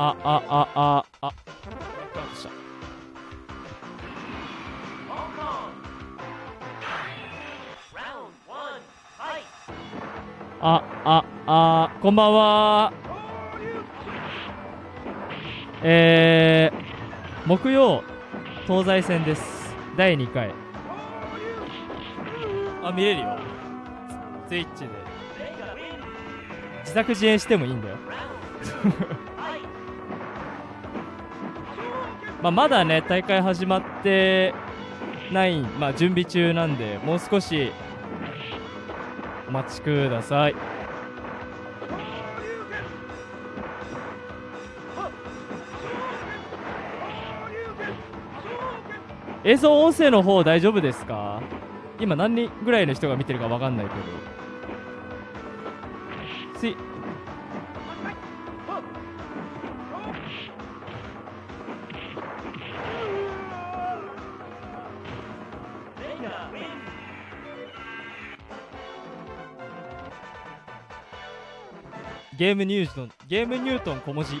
あ、あ、あ、あ、あ。ガードした。あ、あ、あ、こんばんは。えー、木曜、東西線です。第2回。あ、見れるよ。ツイッチで。自作自演してもいいんだよ。まあ、まだね大会始まってない、まあ、準備中なんでもう少しお待ちください。映像音声の方大丈夫ですか？今何人ぐらいの人が見てるか分かんないけど。ゲームニュートンゲームニュートン小文字。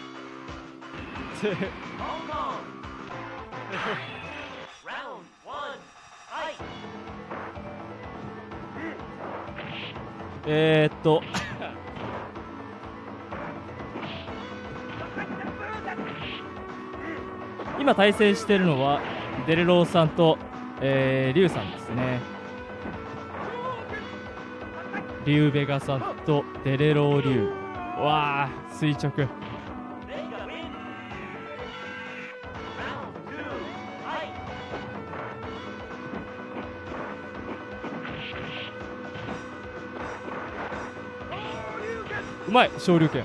えっと。今対戦しているのはデレローさんと、えー、リュウさんですね。リュウベガさんとデレローリュウ。わあ垂直。うまい昇竜拳。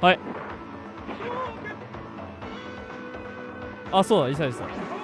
はい。あそうだイサリさん。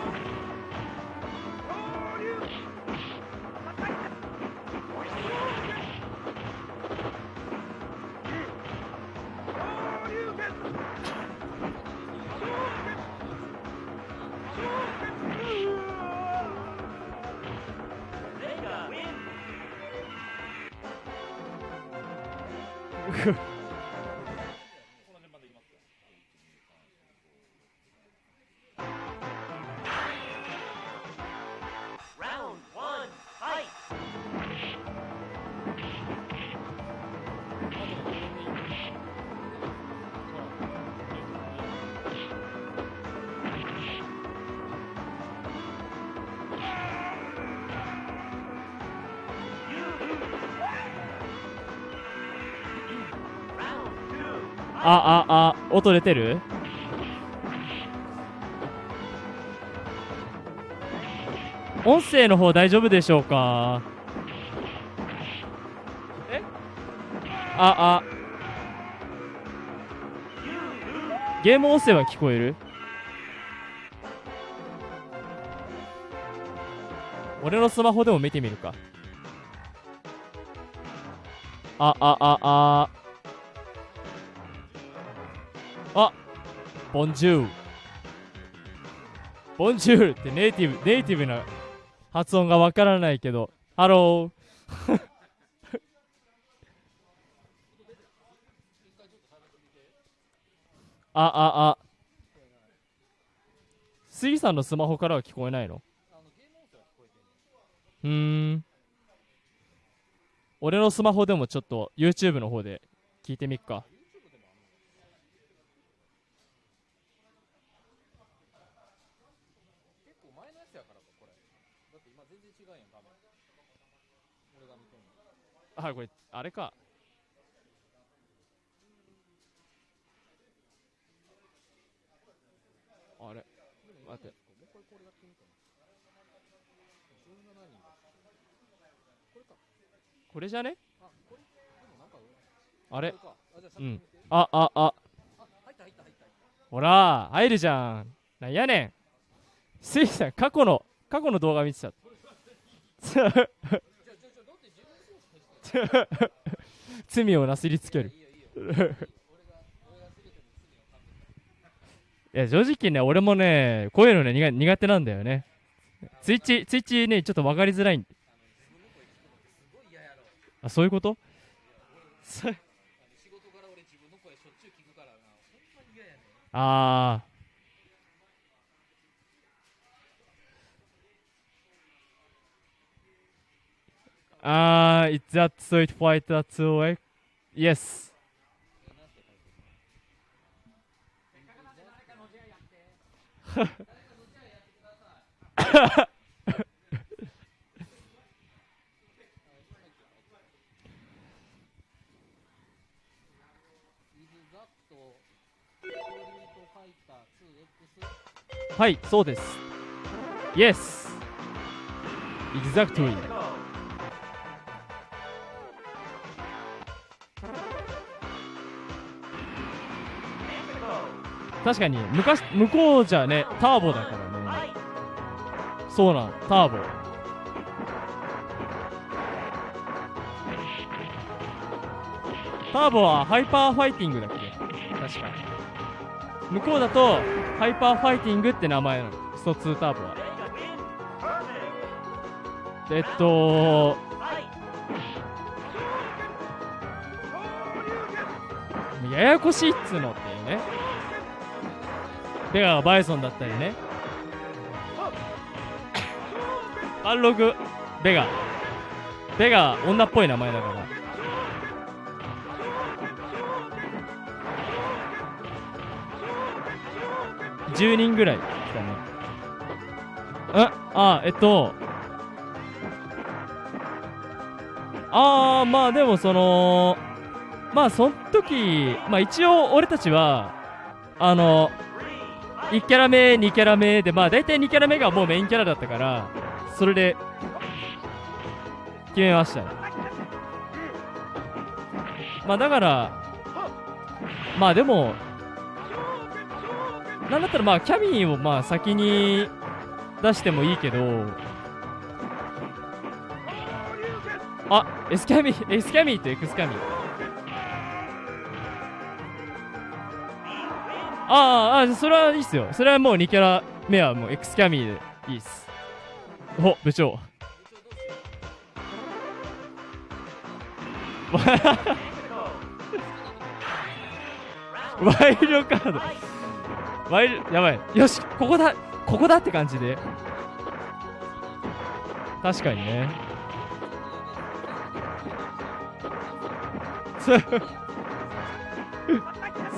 音出てる？音声の方大丈夫でしょうか？え？ああ。ゲーム音声は聞こえる？俺のスマホでも見てみるか。あああああ Bonjour Bonjour ってネイティブネイティブな発音がわからないけどハローああ。あ杉さんのスマホからは聞こえないの？うーん。俺のスマホでもちょっと YouTube の方で聞いてみっか。あこれあれか。あれ？待って。もう一回これやってみても17人これかこれじゃね？あこれ？でもなんかあれこれかああうん、あああ。あ入った入った入ったほら入るじゃん。なんやねん。スイさん過去の過去の動画見てた。罪をなすりつける。いや正直ね俺もねこういうのね苦苦手なんだよね。ツイッチツイッチねちょっと分かりづらいあそういうこと？そ仕事柄俺自分の声しょっちゅう聞くからなほんまに嫌やねんあーあ Uh, is that Street Fighter 2X? Yes. はい、そうです。Yes! Exactly! 確かに昔向こうじゃねターボだからね。そうなんターボ。ターボはハイパーファイティングだっけ？確かに。向こうだとHyper Fighting って名前なの。スト2ターボは。えっとややこしいっつうのっていうね。ベガがバイソンだったりね。バルログベガ。ベガ女っぽい名前だから。10人ぐらい来たね。ああえっと。ああまあでもそのまあその時まあ一応俺たちはあの1キャラ目2キャラ目でまあ大体2キャラ目がもうメインキャラだったからそれで決めましたね。まあだからまあでもなんだったらまあキャミーをまあ先に出してもいいけどあエスキャミエスキャミーとエクスキャミ。あーあーそれはいいっすよ。それはもう2キャラ目はもうエクスキャミーでいいっす。お部長。ワイルドカード。ワイルやばい。よしここだ。ここだって感じで。確かにね。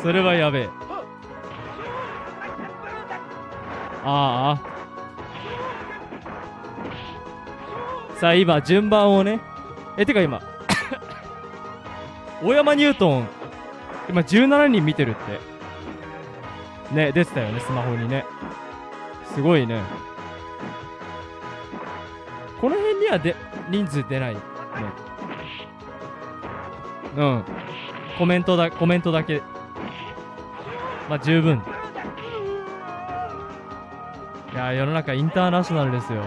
それはやべえ。ああ。さあ今順番をね。えてか今。大山ニュートン。今17人見てるって。ね出てたよねスマホにね。すごいね。この辺にはで人数出ないね。うん。コメントだコメントだけ。まあ十分。世の中インターナショナルですよ。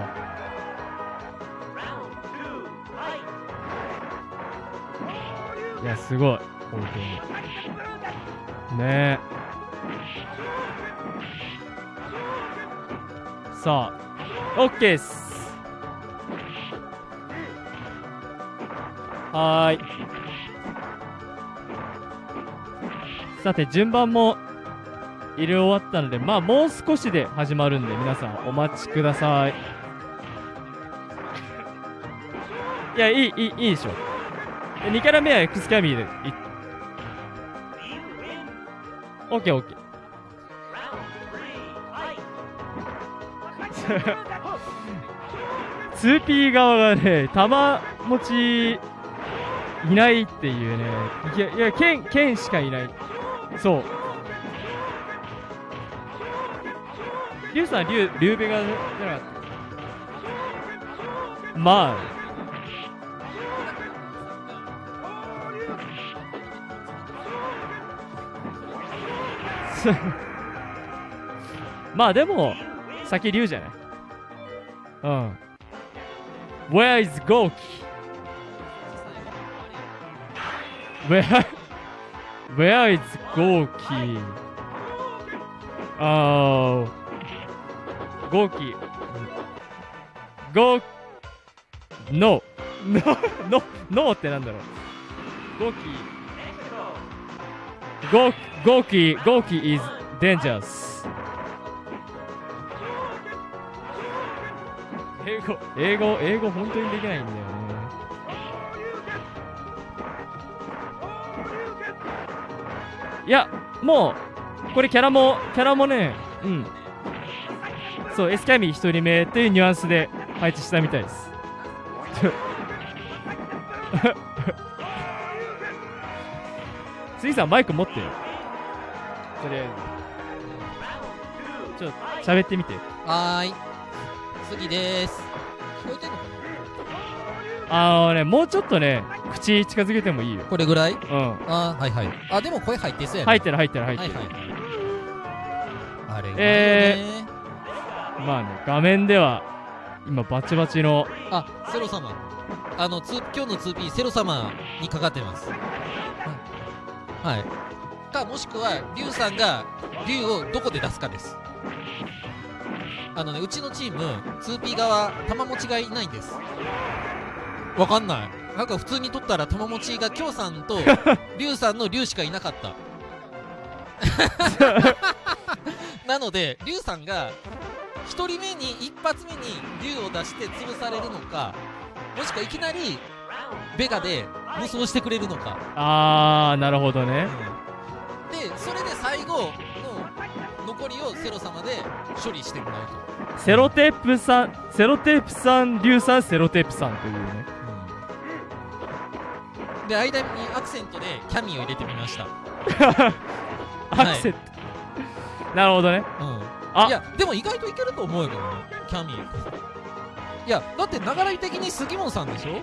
いやすごい。本当に。ね。えさあ OK っす。はーい。さて順番も入れ終わったのでまあもう少しで始まるんで皆さんお待ちください。いやいいいいいいでしょ。で2キャラ目は X キャミーでいオッケーオッケー。2P 側がね玉持ちいないっていうね。いやいや剣剣しかいない。そう。リュウさんリュウリュウベガじゃなかったまあまあでも先リュウじゃないうん Where is Goki? Where Where is Goki? Oh Goki Go No No No No ってなんだろう。Goki Go Goki Goki is dangerous 英語英語英語本当にできないんだよね。いやもうこれキャラもキャラもねうんそうエスキャミー1人目っていうニュアンスで配置したみたいです。杉さんマイク持ってよ。とりあえず。ちょっと喋ってみて。はーい。次です。聞こえてんのかあのねもうちょっとね口近づけてもいいよ。なこれぐらい？うん。あーはいはい。あでも声入ってそうやね。入ってる入ってる入ってる、はいはいあれえがいいよねまあね画面では今バチバチのあセロ様。あのつ今日の 2P セロ様にかかってます。はい、はい、かもしくはリュウさんがリュウをどこで出すかです。あのねうちのチーム 2P 側玉持ちがいないんです。わかんない。なんか普通に取ったら玉持ちが京さんと リュウさんのリュウしかいなかった。なのでリュウさんが1人目に一発目に竜を出して潰されるのかもしくはいきなりベガで無双してくれるのか、あーなるほどね。でそれで最後の残りをセロ様で処理してもらうと、セロテープさんセロテープさん硫酸セロテープさんというね。で間にアクセントでキャミーを入れてみました、アクセント、なるほどね。うん、あいやでも意外といけると思うよキャミーいやだって流れ的に杉本さんでしょ？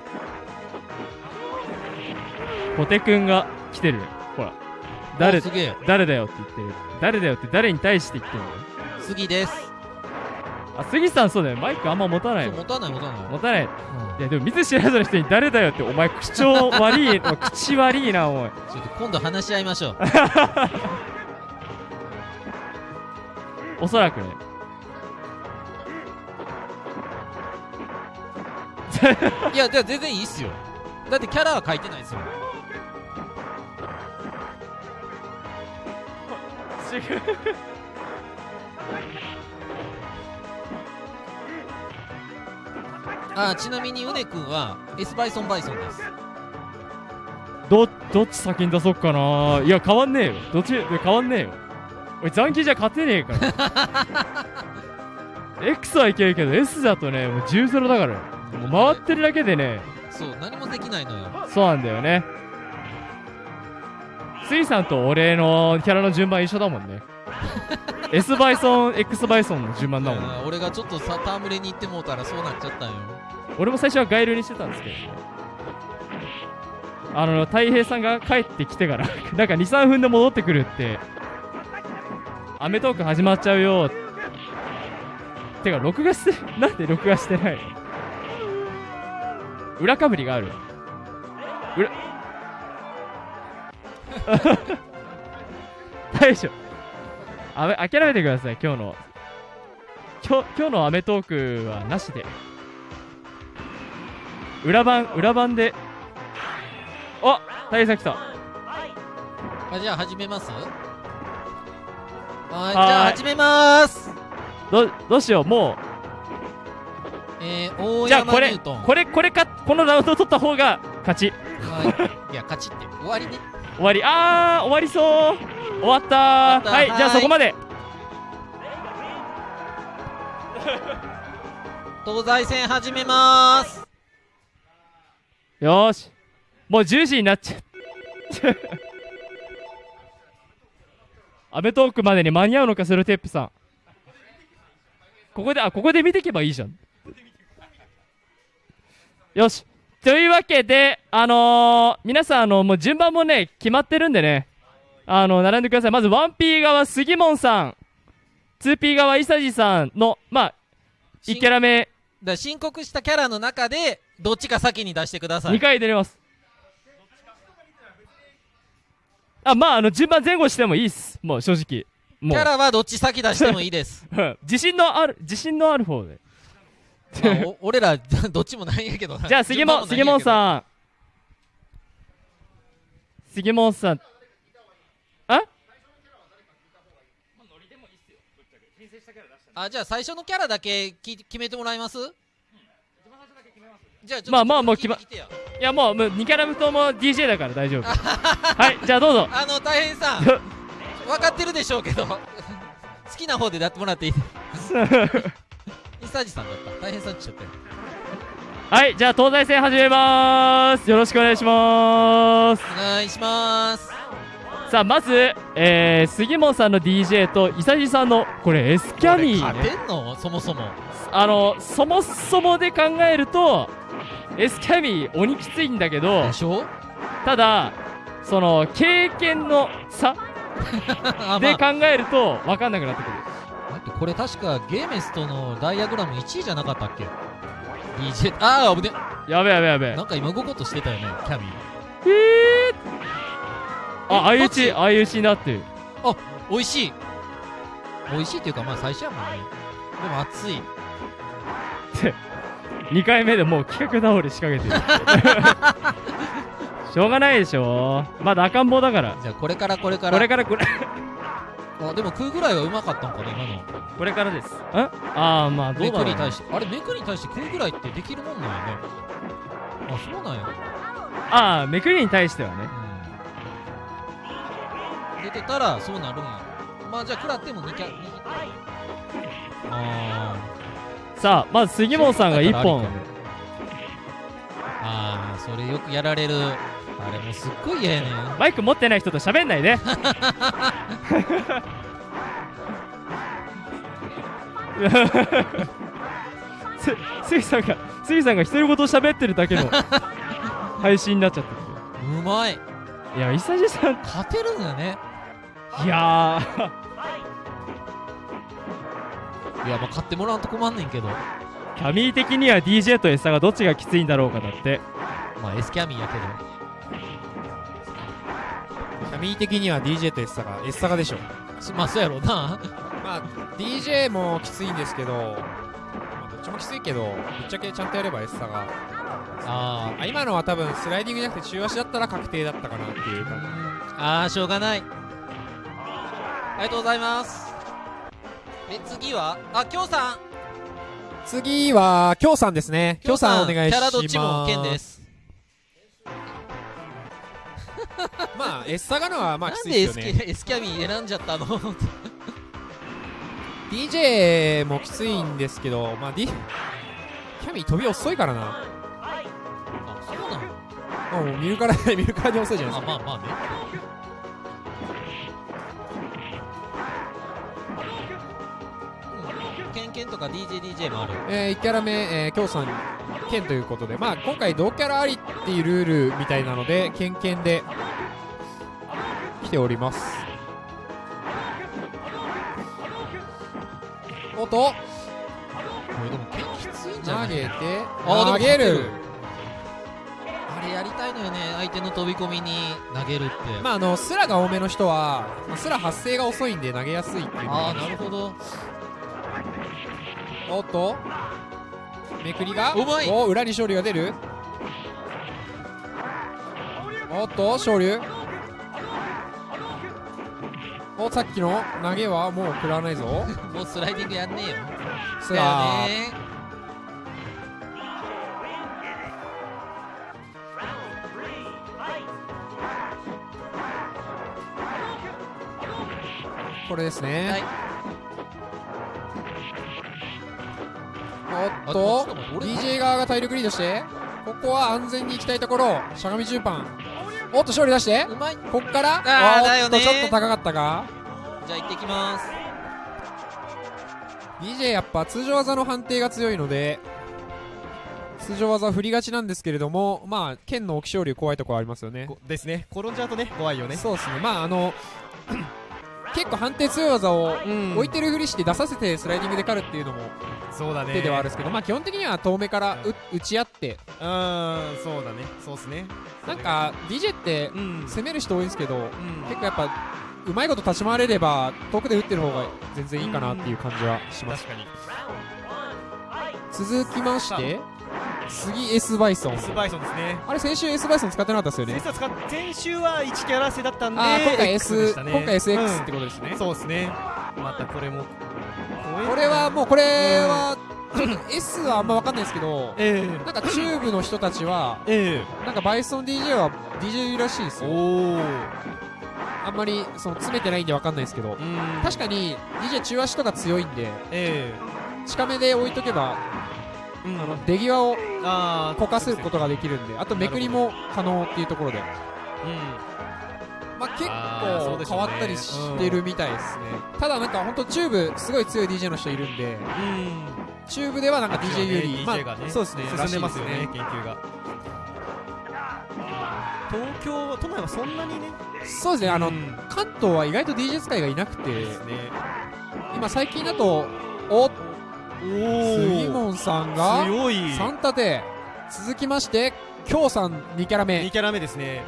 ポテくんが来てる。ほら。誰おすげえ。誰だよって言ってる。誰だよって誰に対して言ってるの？杉です。あ杉さんそうだよ。マイクあんま持たない持たない持たない、持たない。うん。いやでも見ず知らずの人に誰だよってお前口調悪い口悪いなおい。ちょっと今度話し合いましょう おそらくね。いやじゃあ全然いいっすよ。だってキャラは書いてないですよ。違 うあちなみにうねくんは S バイソンバイソンです。どどっち先に出そっかな。いや変わんねえよ。どっち変わんねえよおい残機じゃ勝てねえから。X はいけるけど S だとねもう10-0だから。もう回ってるだけでね。そう何もできないのよ。そうなんだよね。スイさんと俺のキャラの順番一緒だもんね。S バイソン X バイソンの順番だもんね。うん俺がちょっとさ戯れに行ってもうたらそうなっちゃったんよ。俺も最初はガイルにしてたんですけどね。あの太平さんが帰ってきてからなんか23分で戻ってくるって『アメトーク』始まっちゃうよ。てか録画して なんで録画してない？の裏かぶりがある。裏。大将。あめ諦めてください今日の。今日今日の『アメトーク』はなしで。裏番裏番で。あ大佐来た。あじゃあ始めます？はいじゃあ始めます。どどうしようもえー、大うじゃあこれこれこれかこのラウンド取った方が勝ち。はい。いや勝ちって終わりね。終わり。あー終わりそう。終わったはいじゃあはい。そこまで。東西戦始めます。よーし。もう10時になっちゃうアメトーークまでに間に合うのかスルテップさん。ここであここで見ていけばいいじゃん。よし。というわけであのー皆さんあのもう順番もね決まってるんでね。あの並んでください。まず 1P 側杉門さん。2P 側伊佐治さんのまあ1キャラ目だ申告したキャラの中でどっちか先に出してください。2回出れますあまああの順番前後してもいいっす。もう正直。もう。キャラはどっち先出してもいいです、うん。自信のある自信のある方で。まあお 俺らどっちもないんやけどな。じゃあ杉本杉本んさん。杉本さん。ああじゃあ最初のキャラだけき決めてもらいます？じゃあちょっとまあまあもう決まてやいやもうもう2キャラとも DJ だから大丈夫。はいじゃあどうぞ。あの大変さん 分かってるでしょうけど 好きな方でやってもらっていいイサジさんだった。大変さんっちゃったよはいじゃあ東西戦始めます。よろしくお願いします。お願いします。さあまず、えー、杉本さんの DJ と伊佐治さんのこれ S キャミー勝ねてんの？そもそも。あのそもそもで考えると S キャミー鬼きついんだけどでしょ？ただその経験の差 あでまあ。考えると分かんなくなってくる、だってこれ確かゲーメスとのダイアグラム1位じゃなかったっけ？DJ ああ危ね。やべやべやべなんか今動こうとしてたよねキャミー。えー、あ相打ちち相打ちになってる。美味しい。美味しいっていうかまあ最初やもんねでも熱い 2回目でもう企画倒れ仕掛けてる。しょうがないでしょ。まだ赤ん坊だから。じゃあこれからこれから。これからこれ。あでも食うぐらいはうまかったんかな今の。これからです。んああまあどメうだろうね。クに対して。あれメクに対して食うぐらいってできるもんなんやね。あそうなんや。ああめくりに対してはね。うん。出てたらそうなるんや。まあじゃあ食らっても2キャ2ヒットあさあまず杉本さんが1本。ーあーそれよくやられる。あれもうすっごい嫌やねん。マイク持ってない人と喋んないで。す杉さんが杉さんが独り言喋ってるだけの配信になっちゃってうまい。るいや伊佐治さん。勝てるんだね。いやいやまあ買ってもらわんと困んねんけど。ーキャミー的には DJ と S サがどっちがきついんだろうかだって。まあ S キャミーやけど。キャミー的には DJ とガ S サガでしょ。そまあそうやろうな。まあ DJ もきついんですけど、まあ、どっちもきついけどぶっちゃけちゃんとやれば S サガああ今のは多分スライディングじゃなくて中足だったら確定だったかなっていう感じ。ーあーしょうがない。ありがとうございますえ次はあきょうさん。次はきょうさんですね。きょうさんお願いします。キャラどっちも剣です。まあ S サガのはまあきつなんでいですよキね S キャミー選んじゃったの？DJ もきついんですけどまあ、D、キャミー飛び遅いからな。あそうなの？あもう見るから見るからに遅いじゃないあですか。まあまあねンとか DJDJ もある。えー、1キャラ目、えー、きょうさん剣ということで。まあ今回同キャラありっていうルールみたいなので剣剣で来ております。おっと。これでも剣きついんじゃない？投げて投げる。あれやりたいのよね。相手の飛び込みに投げるって。まああのスラが多めの人は、まあ、スラ発生が遅いんで投げやすいっていうああなるほどおっと。めくりが。うまい。お裏に勝利が出る。おっと勝利おさっきの投げはもう食らわないぞ。もうスライディングやんねえよ。さだよあねこれですね、はいっと DJ 側が体力リードしてここは安全に行きたいところしゃがみ10番。おっと勝利出して。うまい。こっからあーおっとだよねちょっと高かったかじゃあ行ってきます。DJ やっぱ通常技の判定が強いので通常技振りがちなんですけれどもまあ剣の置き勝利怖いところありますよね。こですね。転んじゃうとね怖いよね。そうですね。まああの結構判定強い技をうん。置いてるふりして出させてスライディングで狩るっていうのもそうだね。手ではあるんですけど、まあ基本的には遠目からう打ち合って。うーんそうだね。そうっすね。なんか DJ ってうん。攻める人多いんですけどうん。結構やっぱうまいこと立ち回れれば遠くで打ってる方が全然いいかなっていう感じはします。確かに。続きまして次 S バイソン S バイソンですね。あれ先週 S バイソン使ってなかったですよね。先週は使っ先週は1キャラ制だったんで今回 S ね。今回 SX うん。ってことですね。そうですね。またこれもこれはもうこれはちょっと S はあんま分かんないですけどええ。なんかチューブの人たちはえなんかバイソン DJ は DJ らしいですえよあんまりその詰めてないんで分かんないですけどうん。確かに DJ 中足とか強いんでえ近めで置いとけばえうんあの出際をこかすことができるんであとめくりも可能っていうところで。うん。まあ結構変わったりしてるみたいですね。ただなんか本当チューブすごい強い DJ の人いるんでうん。チューブではなんか DJ より、ねまがねあ、そうですね進んでますよらしいね。研究が東京都内はそんなにね。そうですねあの、うん。関東は意外と DJ 使いがいなくてね。今最近だとおお杉門さんが強い。3立て続きまして京さん2キャラ目。2キャラ目ですね。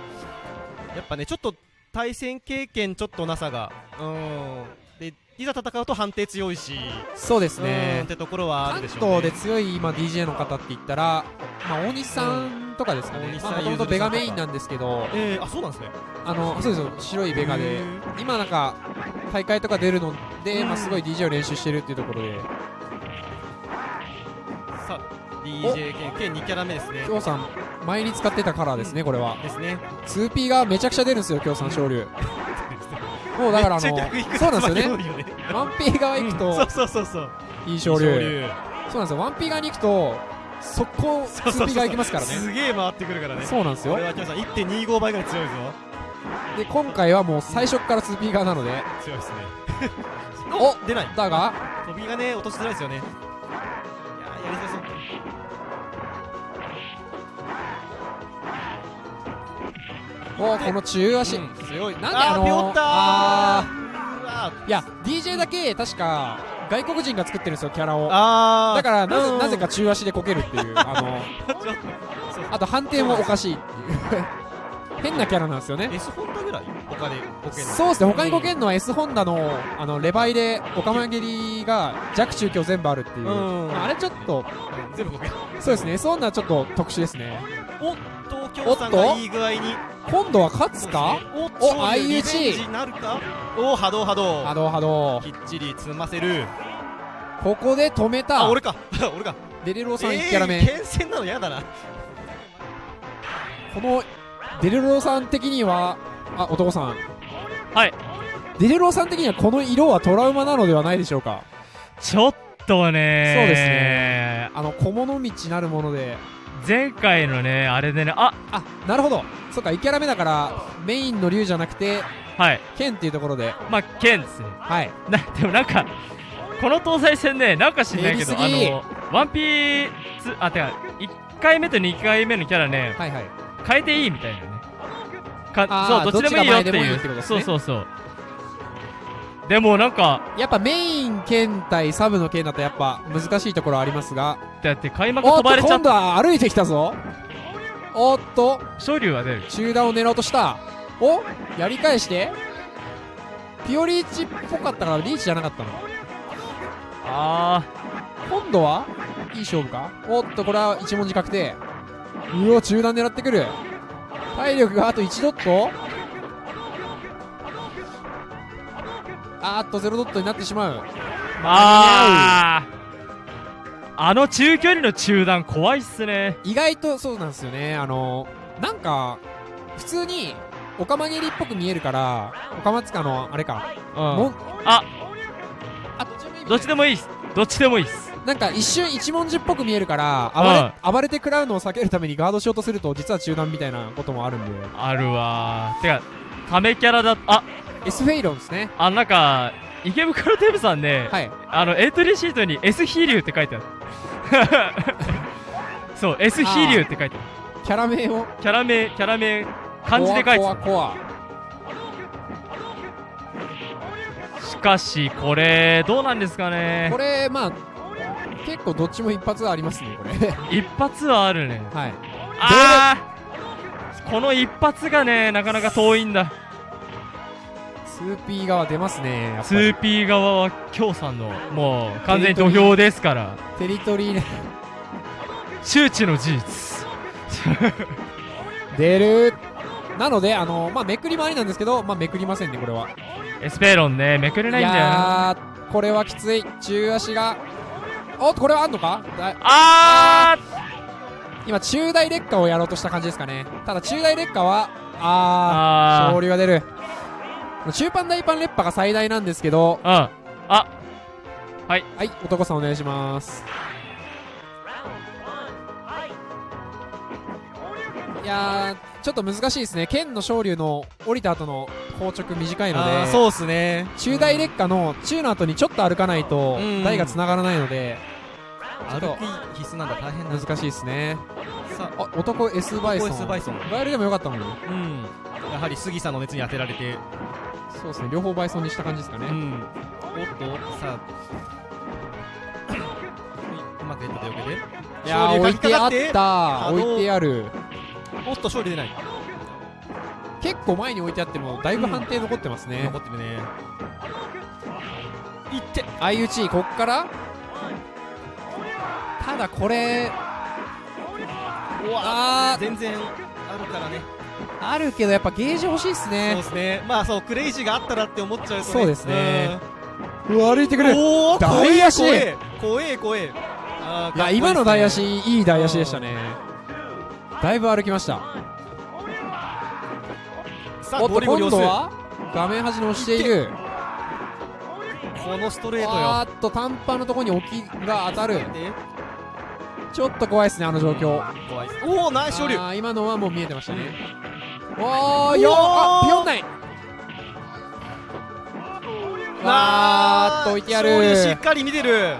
やっぱねちょっと対戦経験ちょっとなさがうん。でいざ戦うと判定強いし。そうですうんねってところはあ関るでしょうね。東で強い今 DJ の方って言ったら、まあ、大西さんとかですかね。もともとベガメインなんですけど。えー、あそうなんですね。あのそうですよ。白いベガで。へ今なんか大会とか出るので、うんまあ、すごい DJ を練習してるっていうところでさあ DJ 兼兼2キャラ目ですね。京さん前に使ってたカラーですねこれは。ですね。2P がめちゃくちゃ出るんですよ京さん昇竜 もうだからあのそうなんですよね。強いよね。1P 側行くうん。とそうそうそうそう。いい昇竜そうなんですよ。1P 側に行くと速攻そうそうそう 2P 側行きますからね。すげえ回ってくるからね。そうなんですよ。これはキョさん1.25倍ぐらい強いぞ。で今回はもう最初から 2P 側なので。強いですね。お出ない。だが飛びがね落としづらいですよね。いやりづらそう。おこの中足、うん。強い。なんであのーあいや DJ だけ確か外国人が作ってるんですよキャラを。だからなぜうん。なぜか中足でこけるっていうあの ちょっと。そうあと判定もおかしいっていう変なキャラなんですよね。S ホンダぐらい？他でボケんの。そうですね。他にこけんのは S ホンダのあのレバイでオカマ蹴りが弱中強全部あるっていう、うん。まああれちょっとうん全部ボケそうですね。S ホンダはちょっと特殊ですね。お東京さんがいい具合に。今度は勝つか？おお IUG なるか？お波動波動。波動波動。きっちり積ませる。ここで止めた。あ俺か。俺か。デレローさん1キャラ目、えー、剣戦なの嫌だな。このデレローさん的にはあ男さん。はい。デレローさん的にはこの色はトラウマなのではないでしょうか？ちょっとねそうですね。あの獣道なるもので。前回のねあれでねああなるほど。そっか1キャラ目だからメインの竜じゃなくてはい。剣っていうところで。まあ剣ですね。はい。な でもなんかこの東西戦ねなんか知んないけどあのワンピーツあてか1回目と2回目のキャラねはいはい。変えていいみたいな。ねかそうどっちでもいいよっていう。そうそうそう。でもなんかやっぱメイン剣対サブの剣だとやっぱ難しいところありますが。だって開幕おっと飛ばれちゃっ今度は歩いてきたぞ。おっと。昇竜が出る中段を狙おうとした。おやり返して。ピオリーチっぽかったからリーチじゃなかったの。あ今度はいい勝負か。おっとこれは一文字確定。うお中段狙ってくる体力があと1ドットあーっとゼロドットになってしまう。あーあの中距離の中断怖いっすね。意外とそうなんですよね。あのなんか普通にオカマ蹴りっぽく見えるからオカマつかのあれか、うん。あっちでもいい。みたいなどっちでもいいっす。どっちでもいいっすなんか一瞬一文字っぽく見えるから暴れ,、暴れて食らうのを避けるためにガードしようとすると実は中断みたいなこともあるんで。あるわ。ーてかためキャラだあ S フェイロンですね。あなんか池袋テーブさんね、はい。あのエントリーシートに S 飛竜って書いてある。そう S 飛竜って書いてある。キャラ名を？キャラ名キャラ名漢字で書いてある。コアコアコしかしこれどうなんですかアね。これまあ結構どっちも一発ありますねこれ。一発はあるね。はい。あーこの一発がねなかなか遠いんだ。2P 側出ますねやっぱり。2P 側は京さんのもう完全に土俵ですから。テリトリーね。周知の事実。出る。なのであのまあめくりもありなんですけどまあめくりませんねこれは。エスペーロンねめくれないんだよこれはきつい。中足がおっとこれはあんのか？だあ今中大劣化をやろうとした感じですかね。ただ中大劣化はーあー。あ勝利が出る。中パン大パン劣化が最大なんですけど。ーうん。あはい。男さんお願いします。いやーちょっと難しいですね。剣の昇竜の降りた後の硬直短いのでそうっすね。中大劣化の中の後にちょっと歩かないとうん。台が繋がらないので歩き必須なんだ大変だ難しいですね。さあ男 S バイソン。S バイソン。ガエルでもよかったもんねうん。やはり杉さんの熱に当てられて。そうですね。両方バイソンにした感じですかね、うん。おっとさあ。うまくやったでよけでいやー置いてあった。置いてある。おっと勝利出ない結構前に置いてあってもだいぶ判定残ってますね、残ってるね。いって相打ちこっから？ただこれあー。全然あるからね。あるけどやっぱゲージ欲しいっすそうねですね。まあそうクレイジーがあったらって思っちゃうとね。そうですね。うん。うわ歩いてくるおお大足。怖え。怖え怖え。あーいや今の大足いい大足でしたね。だいぶ歩きましたさあおっとゴリ今度は画面端に押している。このストレートよ。あーっと短パンのところに置きが当たる。でちょっと怖いですねあの状況。怖いおおナイス勝利あー今のはもう見えてましたね。おーよあピヨンない。わーっと置いてや勝利しっるかり見てる。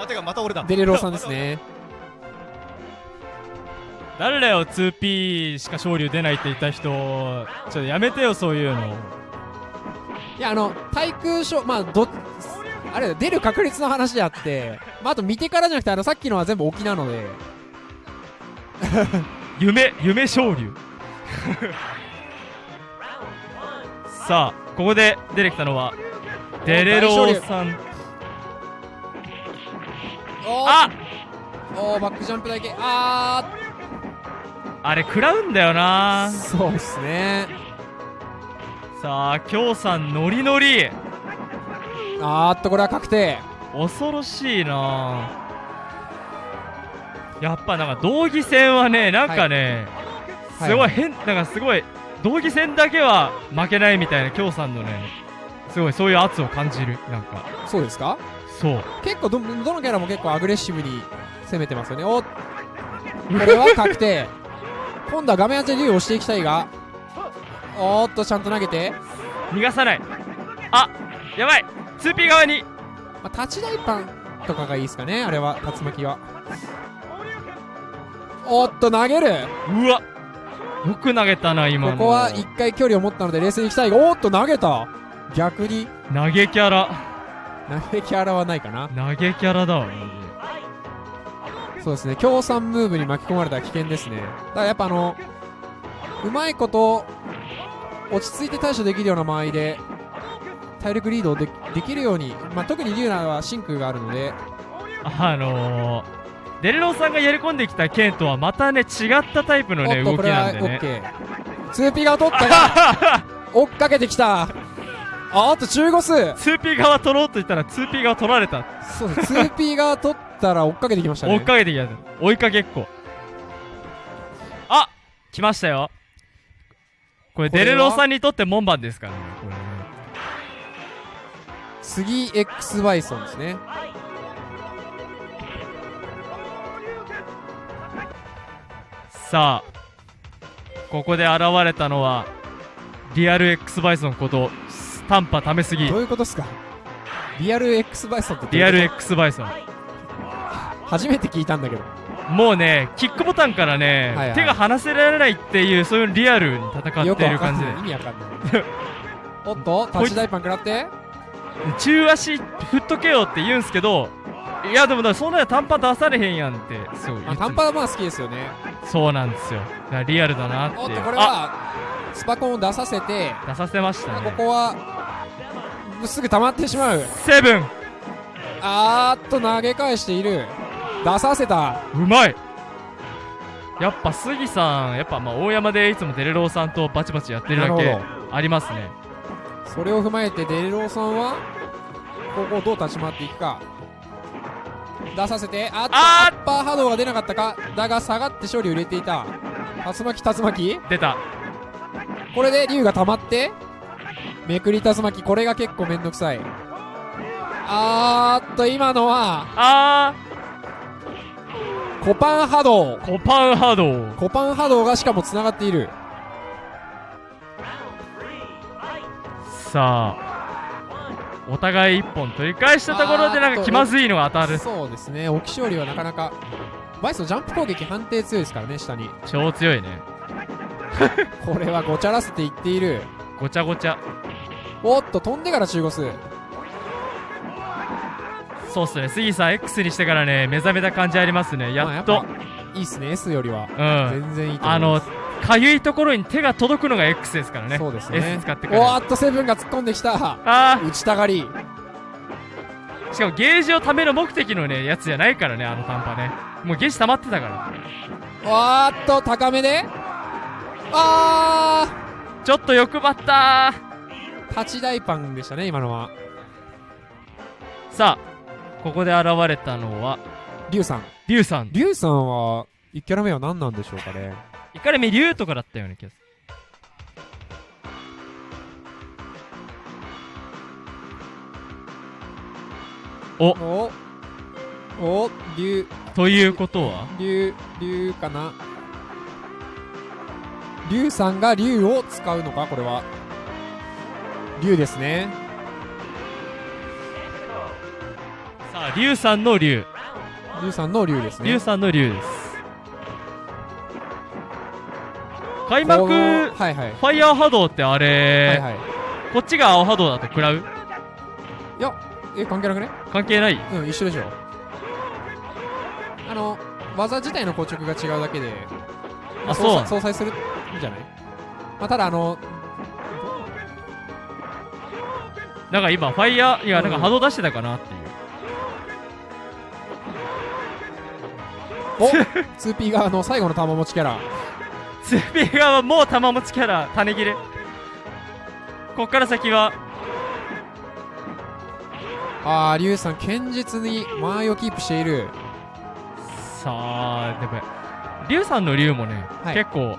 あてかまた俺だ。デレローさんですね 誰だよ 2P しか昇竜出ないって言った人。ちょっとやめてよそういうの。いやあの対空賞まあどあれだ出る確率の話であって、まあ、あと見てからじゃなくてあのさっきのは全部沖なので。夢夢昇竜 さあここで出てきたのはデレローさん。おーあおーバックジャンプだけ。ああれ食らうんだよーな。そうですね。さあ京さんノリノリ。あーっとこれは確定。恐ろしいな。やっぱなんか道着戦はねなんかね、はい。すごい変なんかすごい道着戦だけは負けないみたいな京さんのねすごいそういう圧を感じるなんか。そうですか？そう。結構どどのキャラも結構アグレッシブに攻めてますよね。おこれは確定今度は画面当てで竜を押していきたいがおーっとちゃんと投げて、逃がさない。あやばい。2P 側に。まあ、立ち台パンとかがいいですかねあれは竜巻は。おっと投げる。うわ。よく投げたな今の。ここは一回距離を持ったので冷静にいきたいがおーっと投げた。逆に。投げキャラ。投げキャラはないかな。投げキャラだわそうですね。協賛ムーブに巻き込まれたら危険ですね。だからやっぱあのうまいこと落ち着いて対処できるような間合いで体力リードをでできるように、まあ、特にリュウはは真空があるので。あのー、デレローさんがやり込んできた剣とはまたね違ったタイプのね動きなんでね。OK 2P が取ったが 追っかけてきた。ああと中ゴス 2P 側取ろうと言ったら 2P 側取られた。そうです 2P が取ったら追っかけてきましたね。追っかけてきた。追いかけっこ。あ来ましたよ。これデレロさんにとって門番ですからね。これね次 X バイソンですね。さあここで現れたのはリアル X バイソンこと短波ためすぎ。どういうことですか？リアル X バイソンってどうリアル X バイソン。と初めて聞いたんだけど。もうねキックボタンからね、はいはい。手が離せられないっていうそういうリアルに戦っている感じで。わかんない意味わか。んないおっとタッチ大パン食らって。中足振っとけよって言うんすけどいやでもそんなの短パン出されへんやんって。そう短パンはまあ好きですよね。そうなんですよ。リアルだなっておっとこれあはスパコンを出させて。出させましたこねこはすぐ溜まってしまう。セブン。あーっと投げ返している出させた。うまい。やっぱ杉さんやっぱまあ大山でいつもデレローさんとバチバチやってるだけありますね。それを踏まえてデレローさんはここをどう立ち回っていくか。出させて。あっとあアッパー波動が出なかったか。だが下がって昇竜を入れていた。竜巻竜巻。出た。これで竜が溜まって。めくり竜巻。これが結構めんどくさい。あーっと今のはあコパン波動。ーコパン波動。コパン波動がしかもつながっている。さあお互い一本取り返したところでなんか気まずいのが当たる。そうですね。沖勝利はなかなかバイソンジャンプ攻撃判定強いですからね下に。超強いね。これはごちゃらせていっている。ごちゃごちゃ。おっと飛んでから中ゴスそうっすね。杉さん X にしてからね目覚めた感じありますね。やっと、まあぱいいっすね。S よりは。うん。全然いいと思あのいます。かゆいところに手が届くのが X ですからね。そうですね。S 使ってからおーっとセブンが突っ込んできた。あ打ちたがり。ーしかもゲージを貯める目的のねやつじゃないからねあの短波ね。もうゲージ溜まってたから。わーっと高めで。あちょっと欲張ったー。タチ大パンでしたね今のは。ーさあここで現れたのはリュウさん。リュウさん。リュウさんは1キャラ目は何なんでしょうかね。イカレミリュウとかだったような気がする。お。お。お。リュウ。ということは？リュウリュウかな。リュウさんがリュウを使うのか？これは。リュウですねさあリュウさんのリュウリュウさんのリュウですね。リュウさんのリュウです。開幕はいはい。ァイヤー波動ってあれ、はいはい。こっちが青波動だと食らう？え関係なくね？関係ない？うん一緒でしょ。あの技自体の硬直が違うだけでまあそう。相殺するんじゃない？まあただあのなんか今ファイヤーいやなんかうん波動出してたかなっていうお 2P 側の最後の玉持ちキャラ。2P 側はもう玉持ちキャラ種切れ。こっから先は。ああリュウさん堅実に間合いをキープしている。さあでもリュウさんのリュウもね、はい。結構。いや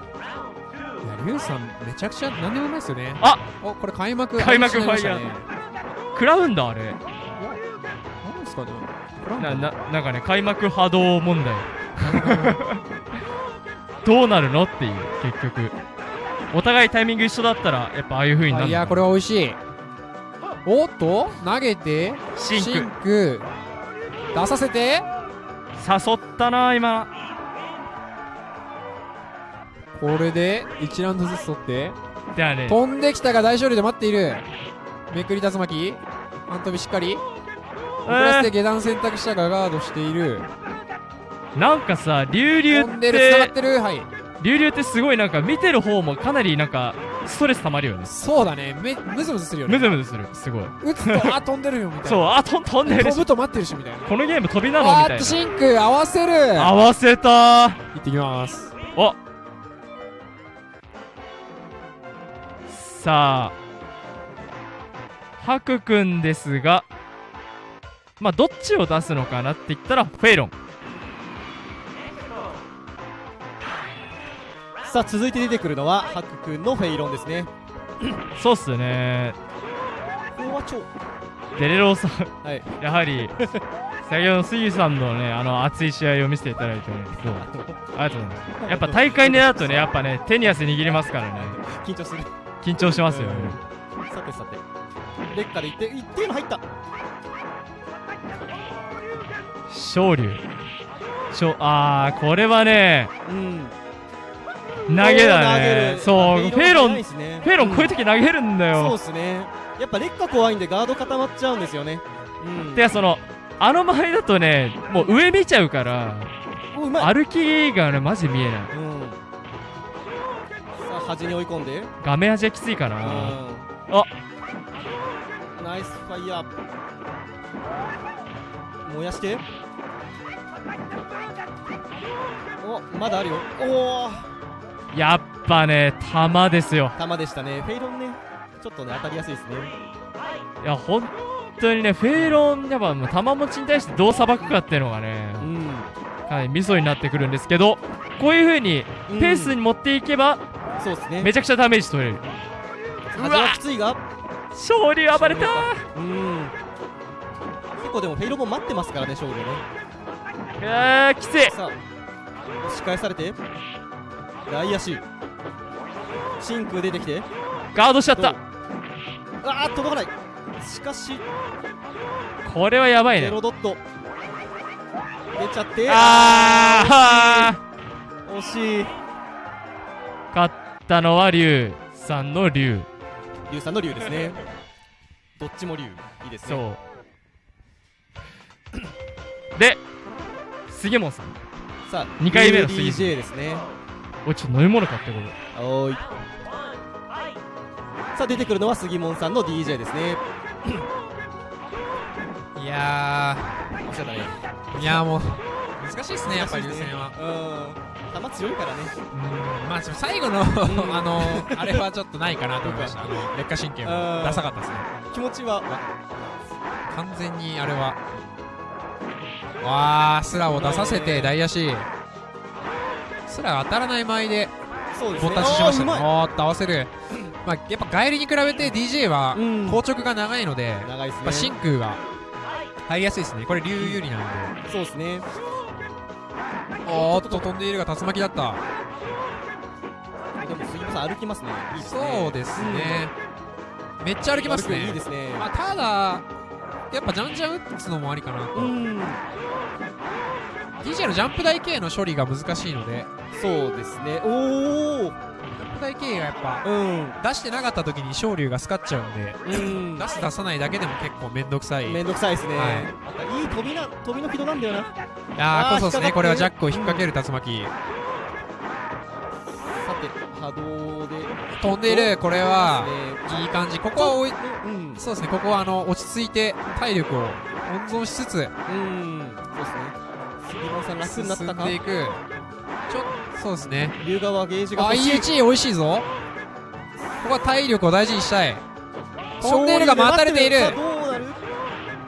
リュウさんめちゃくちゃ何でもうまいですよね。あおこれ開幕開幕あれになりましたね。食らうんだあれ。何ですかね。なななんかね開幕波動問題 どうなるのっていう結局。お互いタイミング一緒だったらやっぱああいう風になるあいやこれは美味しい。おっと投げてシンク。出させて。誘ったな今。これで1ラウンドずつ取って。ではね。飛んできたが大勝利で待っている。めくり竜巻。半飛びしっかり。遅らせて下段選択したがガードしているなんかさ流流ってってる？はい。流流ってすごいなんか見てる方もかなりなんかストレス溜まるよね。そうだね。めムズムズするよね。ムズムズする。すごい。打つとあ飛んでるよみたいな。そうあと飛んでる。し飛ぶと待ってるしみたいな。このゲーム飛びなのみたいな。シンク合わせる。合わせた。ー行ってきます。お。さあ。ハク君ですがまあどっちを出すのかなって言ったらフェイロンさあ続いて出てくるのはハク君のフェイロンですね。そうっすね。デレローさん。はい。やはり先ほどの杉さんのねあの熱い試合を見せていただいてねそうありがとうございます。やっぱ大会になるとねやっぱね手に汗握りますからね。緊張する。緊張しますよね。さてさて。劣化で一定一定の入った。昇竜あーこれはねうん投げだねる。そう。フェイロンフェイロンこういう時投げるんだそうよっすね。やっぱ劣化怖いんでガード固まっちゃうんですよね。うん。てかそのあの周りだとねもう上見ちゃうから歩きがねマジ見えない。うん。さあ端に追い込んで。画面端はきついかなうん。あ。ナイスファイヤー燃やして。おまだあるよ。おおやっぱね弾ですよ。球でしたね。フェイロンね。ちょっとね当たりやすいですね。いや本当にねフェイロンやっぱもう弾持ちに対してどうさばくかっていうのがねうん。かなりミソになってくるんですけどこういう風にうん。ペースに持っていけばそうですね。めちゃくちゃダメージ取れる。端はきついが。勝利暴れた。うん。結構でもフェイロンも待ってますからね勝負ね。いやーきつい。さあ押し返されて外野手。真空出てきて。ガードしちゃった。あー届かない。しかし。これはやばいゼねロドット。出ちゃって。あー。惜しい。ー勝ったのは龍さんの龍。龍さんの龍ですね。どっちも龍。いいですね。そう。で杉本さん。さあ二回目の杉 DJ ですねおいちょっと飲み物買ってこれおーい。さあ出てくるのは杉門さんの DJ ですね。いやおっしゃったね。ーいやーもう難しいですねやっぱり流線は。うん。球強いからね。うん。まあ最後のあのあれはちょっとないかなと思いました。あの劣化神経もダサかったですね。気持ちは？完全にあれは。わあスラを出させて大足スラ当たらない前でボタししましたね。おーっと合わせる。まあやっぱ帰りに比べて DJ はうん。硬直が長いので、い長いですね。まあ、真空が入りやすいですね。これ竜有利なので。そうですね。おーっと飛んでいるが竜巻だった。でも杉本さん歩きますね。いいですね。そうですね、めっちゃ歩きますね。いいですね。まあ、ただやっぱじゃんじゃん打つのもありかなと、うん DJ のジャンプ台系の処理が難しいので。そうですね。おおジャンプ台系がやっぱうん。出してなかった時に昇竜がスカっちゃうんでうん。出す出さないだけでも結構めんどくさい。いめんどくさいですね、はい。いい飛びな飛びの軌道なんだよな。やあーーこそですね。これはジャックを引っ掛ける竜巻。さて波動で。飛んでいるこれはいい感じ。ここはおいうん。そうですね。ここはあの落ち着いて体力を温存しつつうん杉本さん楽になったか？ちょそうですね。龍川ゲージがあ欲しい。EH 美味しいぞ。ここは体力を大事にしたい。飛んでいるが待たれている。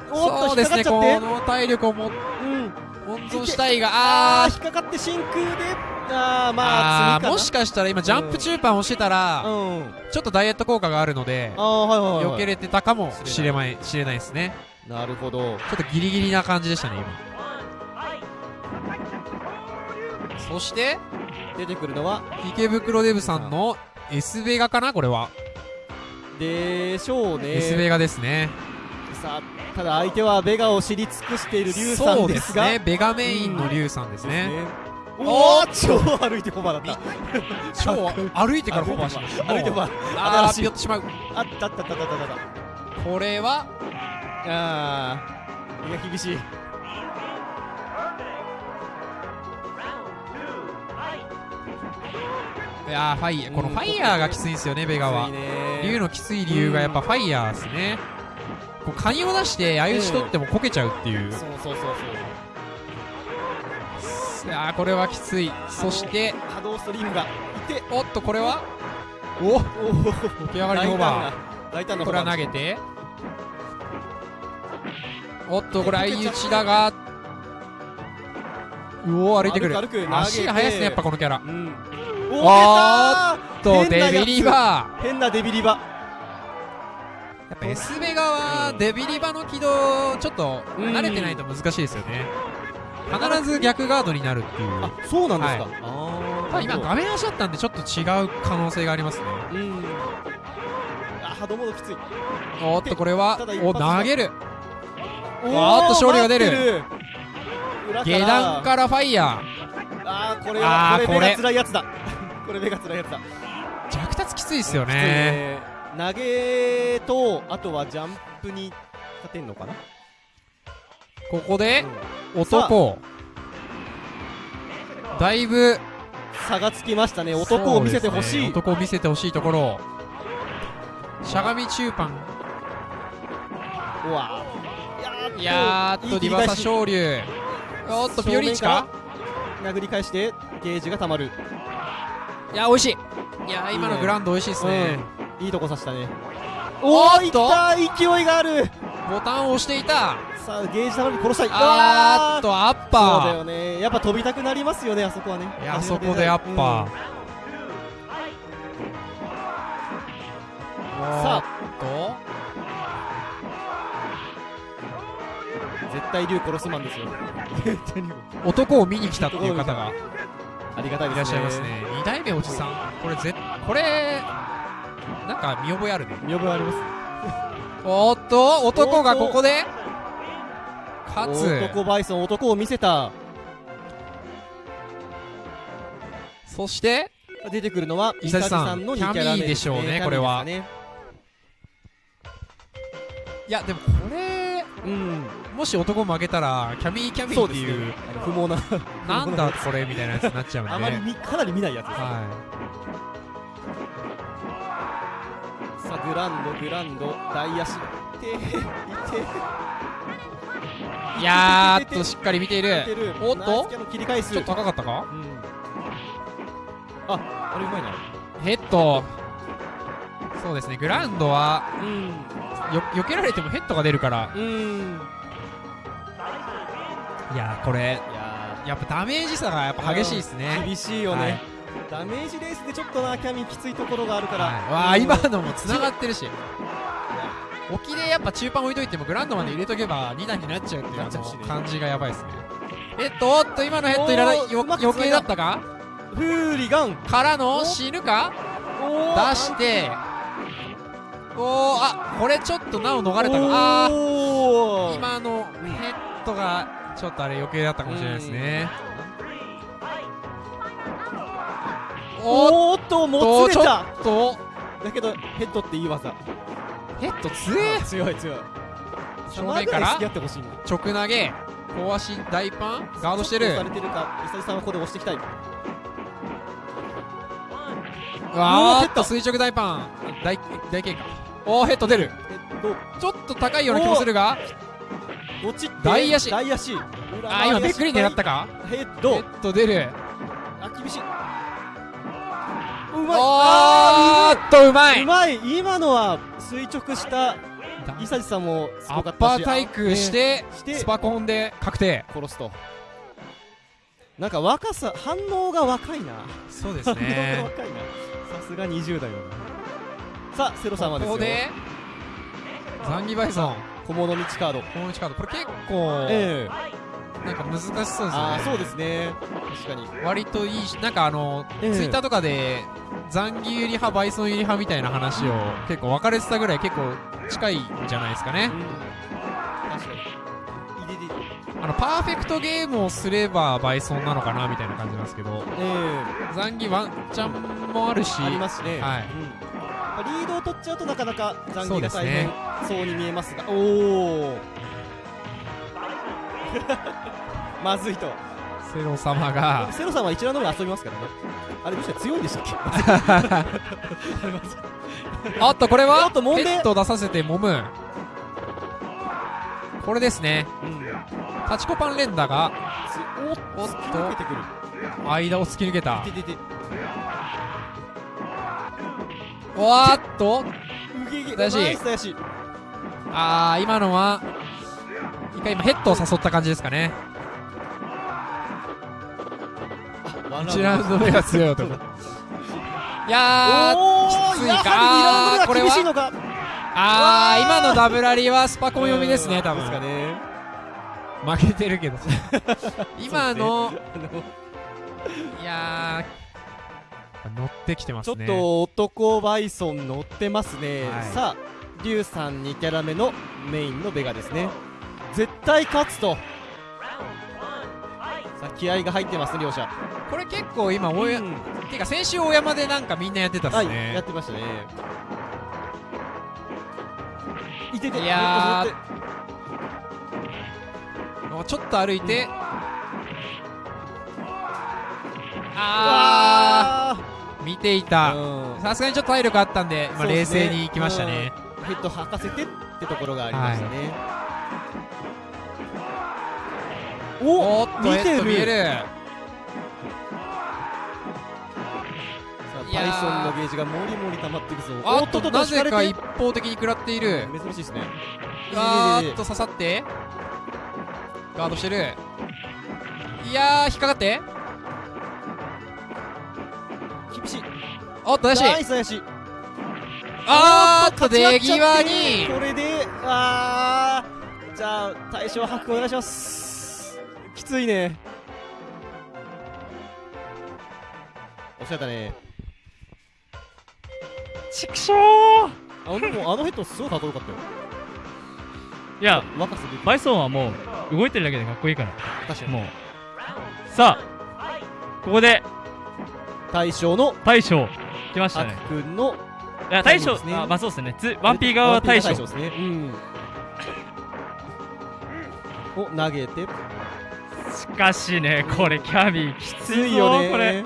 そうですねこの体力をもうん。温存したいがああー。ー引っかかって真空で。あーまああーもしかしたら今ジャンプ中パンをしてたら、うん。ちょっとダイエット効果があるのであーはいはいはい。避けれてたかもしれない。しれないですね。なるほど。ちょっとギリギリな感じでしたね今そして出てくるのは池袋デブさんの S ベガかなこれは、でしょうね。S ベガですね。さあただ相手はベガを知り尽くしている龍さそうんですすね。ベガメインのリュウさんですね、おお超歩いてコバだった。超歩いてからフォバーしました。歩いてコバあー新しい。ぴょってしまう。あったあったあったあったあった。これはあーいや厳しいいやーファイヤーこのファイヤーがきついんですよねベガは。竜のきつい理由がやっぱファイヤーですね。こうカニを出して相打ち取ってもこけちゃうっていう、そうそうそうそう。いやーこれはきつい。そして。波動ストリームがいて。おっとこれはおおお起き上がりのオーバー。これは投げて。おっとこれ相打ちだが。うお歩いてくる。足が速いですねやっぱこのキャラ。うんおおーとデビリバ変なデビリバー。やっぱ S ベガはデビリバの軌道ちょっと慣れてないと難しいですよね。必ず逆ガードになるっていう。あそうなんですか、はい。今画面足だったんでちょっと違う可能性がありますね。うん。あ波動モードきつい。おっとこれはお投げる。おーっと勝利が出る。下段からファイヤあーこれあーこれはこれ。目が辛いやつだこれ目が辛いやつだ。ー弱達きついですよね。ね投げとあとはジャンプに勝てんのかな、ここでうん。男。だいぶ差がつきましたね。男を見せてほしい、ね。男を見せてほしいところ。しゃがみ中パンうわ。いやーっとリバーサ昇竜おっとピオリンチか？殴り返してゲージがたまるいや美味しい。いやー今のグランド美味しいですね。うん。いいとこ刺したね。おおーいった勢いがある。ボタンを押していた。さあゲージたまる殺したい。あーっとアッそうだパよね。やっぱ飛びたくなりますよねあそこはね。あそこでアッパー。さあ。と。絶対竜殺すマンですよ。男を見に来たっていう方がありがたいいですね。らっしゃいますね。二代目おじさん。これぜこれなんか見覚えあるね。見覚えあります。おっと男がここで勝つ。男バイソン男を見せた。そして出てくるのは伊佐治さんのキャミー2キャラ目でしょうねキャミーこれは。いやでもこれうんもし男負けたらキャミーキャミーっていう不毛な なんだこれみたいなやつになっちゃうんで。あまり見かなり見ないやつです、はさあグランドグランド大足。いていやーっとしっかり見ている。る。おっと？ちょっと高かったか？うん。ああれうまいな。ヘッド。そうですねグラウンドはうん。よ避けられてもヘッドが出るから。うんいやーこれいややっぱダメージ差がやっぱ激しいですーね厳しいよね、はい。ダメージレースでちょっとなキャミきついところがあるから、はい。わあうん今のも繋がってるし。沖でやっぱ中盤置いといてもグラウンドまで入れとけば2段になっちゃうっていう感じがやばいですね。ヘッドおっと今のヘッドいらないよ余計だったか？フーリガン。からの死ぬか？お出して。おーあこれちょっとなお逃れたか。あ今のヘッドがちょっとあれ余計だったかもしれないですね。おっおーっともつれた。っと。だけどヘッドっていい技。ヘッド強え。強い強い。正面から。直投げ。小足大パン。ガードしてる。されてるか。イサジさんはここで押していきたい。わーっおーヘッド。と垂直大パン。大大経過おーヘッド出る。ちょっと高いような気もするが。と落ちて大足。大足。あー今めっくり狙ったか？ヘヘッド。ッド出る。あ厳しい。うまい。おあー。っとうまい。ーうまい。今のは垂直しただ。イサジさんもすアッごかったし。パー対空してあして。スパコンで確定。殺すと。なんか若さ反応が若いな。そうで反応が若いな。さすが20代だな。さあセロ様ですよ。ここでザンギバイソン小物道カード。この1カード。これ結構ええ。なんか難しそうですよね。ああそうですね。確かに。割といいしなんかあの、ええ。ツイッターとかでザンギ有利派バイソン有利派みたいな話を結構分かれてたぐらい結構近いんじゃないですかね。うん。確かに。あのパーフェクトゲームをすればバイソンなのかなみたいな感じなんですけど。えザンギワンチャンもあるし。えありますね。はい。うんまあリードを取っちゃうとなかなか残そう儀が大変そうに見えますが。おお まずいと。セロ様が。セロさんは一覧の上遊びますからね。あれどうして強いんでしたっけ？あっとこれはおっと揉んで。ヘッド出させて揉む。これですね。うん。タチコパン連打が。おっと。間を突き抜けたわーっと。しあー今のは一回今ヘッドを誘った感じですかね。1ラウンド。目が強い男。いやーおきついか。ーやはり2ラウンド目これはあー今のダブラリはスパコン読みですね多分。ですかね。負けてるけど。今のそういやー乗ってきてますね。ちょっと男バイソン乗ってますね、はい。さあリュウさん2キャラ目のメインのベガですね。絶対勝つと。さあ気合が入ってますね両者。これ結構今大や、うん。てか先週大山でなんかみんなやってたっはい、すね、やってましたね。いてていやー。ちょっと歩いて。ああー見ていた。うん。さすがにちょっと体力あったんで、まあ、冷静にいきましたね。ヘッド吐かせてってところがありましたね、おっと見てる。見える。さあいやーバイソンのゲージがもりもり溜まっていくぞ。おっとなぜか引一方的に食らっている。珍しいですね。あいいねいいねーっと刺さって。ガードしてる。いやー引っかかって厳しい。おっと怪し。いナイスあーっと出際に。これであーじゃあ大将白お願いします。きついね。おっしゃったね。ちくしょうあでもあのヘッドすごいかっこよかったよ。いや若さ出てバイソンはもう動いてるだけでかっこいいから。確かに。もう。さあここで大将の大将。来ましたね。白くんのいや大将、ね。あまあそうですね。つワンピー側は大将。ですね。うん。お投げて。しかしねこれキャビーきつついよね。これ。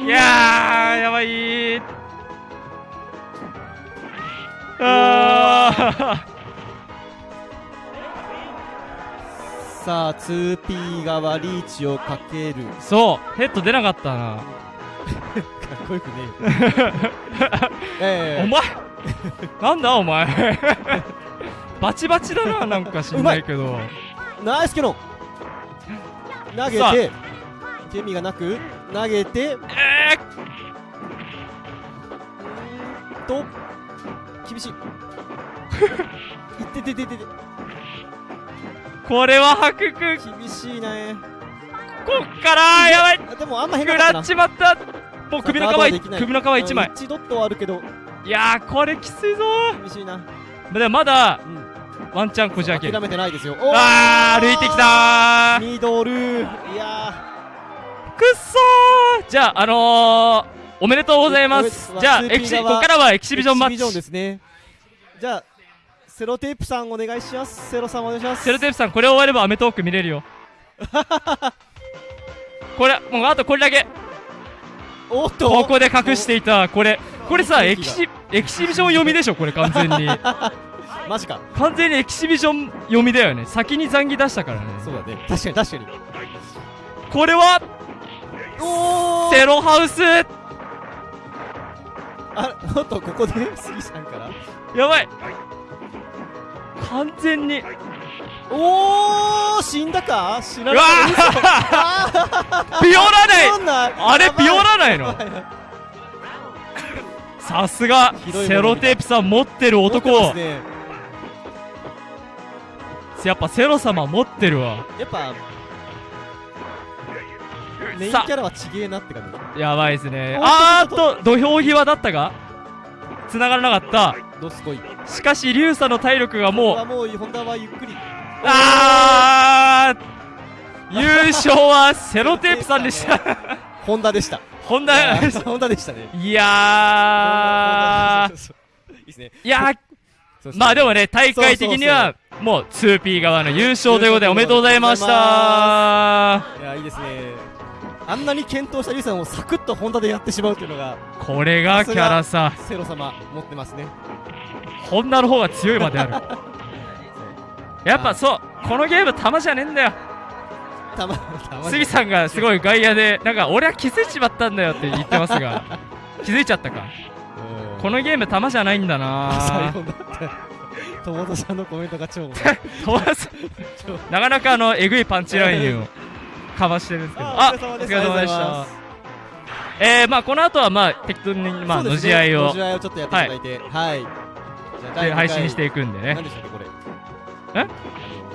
いやーやばいあさあ 2P 側リーチをかける。ーそうヘッド出なかったな。かっこよくねえ お前なんだお前。バチバチだななんか知んないけど。えナイスケロン。投げてケミがなく。投げて。うえーんと厳しい。いっててててて。ー、これは白く厳しいね。こっからやばい。あでもあんま変食なからっちまった。もう首の皮首の皮一枚。うん一ドットはあるけど。いやーこれきついぞ厳しいな。ーでもまだうん。ワンチャンこじ開ける。諦めてないですよ。おあー歩いてきたー。ミドル。いやくっそー。じゃああのー、おめでとうございます。じゃあ 2P エキシこ側こからはエキシービジョンマッチ。ですね。じゃあセロテープさんお願いします。セロさんお願いします。セロテープさんこれ終わればアメトーーク見れるよ。これもうあとこれだけ。おっと。ここで隠していたこれ。これさエキシエキシビジョン読みでしょこれ完全に。マジか。完全にエキシビジョン読みだよね。先に残機出したからね。そうだね。確かに確かに。これはおセロハウス。あおっとここで？杉さんから。やばい完全に。おー死んだか？死なうなわかービオらない！あれやばい。ビオらないの？さすがセロテープさん持ってる男やっぱセロ様持ってるわ。やっぱメインキさャラはちげえなって感じ。やばいですね。あーっと土俵際だったが繋がらなかった。どすこい。しかしリュウさんの体力がもう。はもうホンダはゆっくり。あー優勝はセロテープさんでした。ホンダでしたホンダホンダでしたね。いやいいですねーいやまあでもね大会的にはもう 2P 側の優勝ということでおめでとうございました。いやいいですねあんなに検討したリュウさんをサクッとホンダでやってしまうというのがこれがキャラさ。セロ様持ってますね。ホンダの方が強いまである。やっぱそうこのゲーム玉じゃねえんだよ。たまたま杉さんがすごい外野でなんか俺は気づいちまったんだよって言ってますが。気づいちゃったか。このゲーム玉じゃないんだ最な友達さんのコメントが 超。なかなかあのえぐいパンチラインをかましてるんですけど。ああお疲れ様でした。えー、まあこの後はまあ適当にまあのじ合いを。のじ合いをちょっとやっていただいて。はい、じゃあ第で配信していくんでね。何でしたっけこれ。え？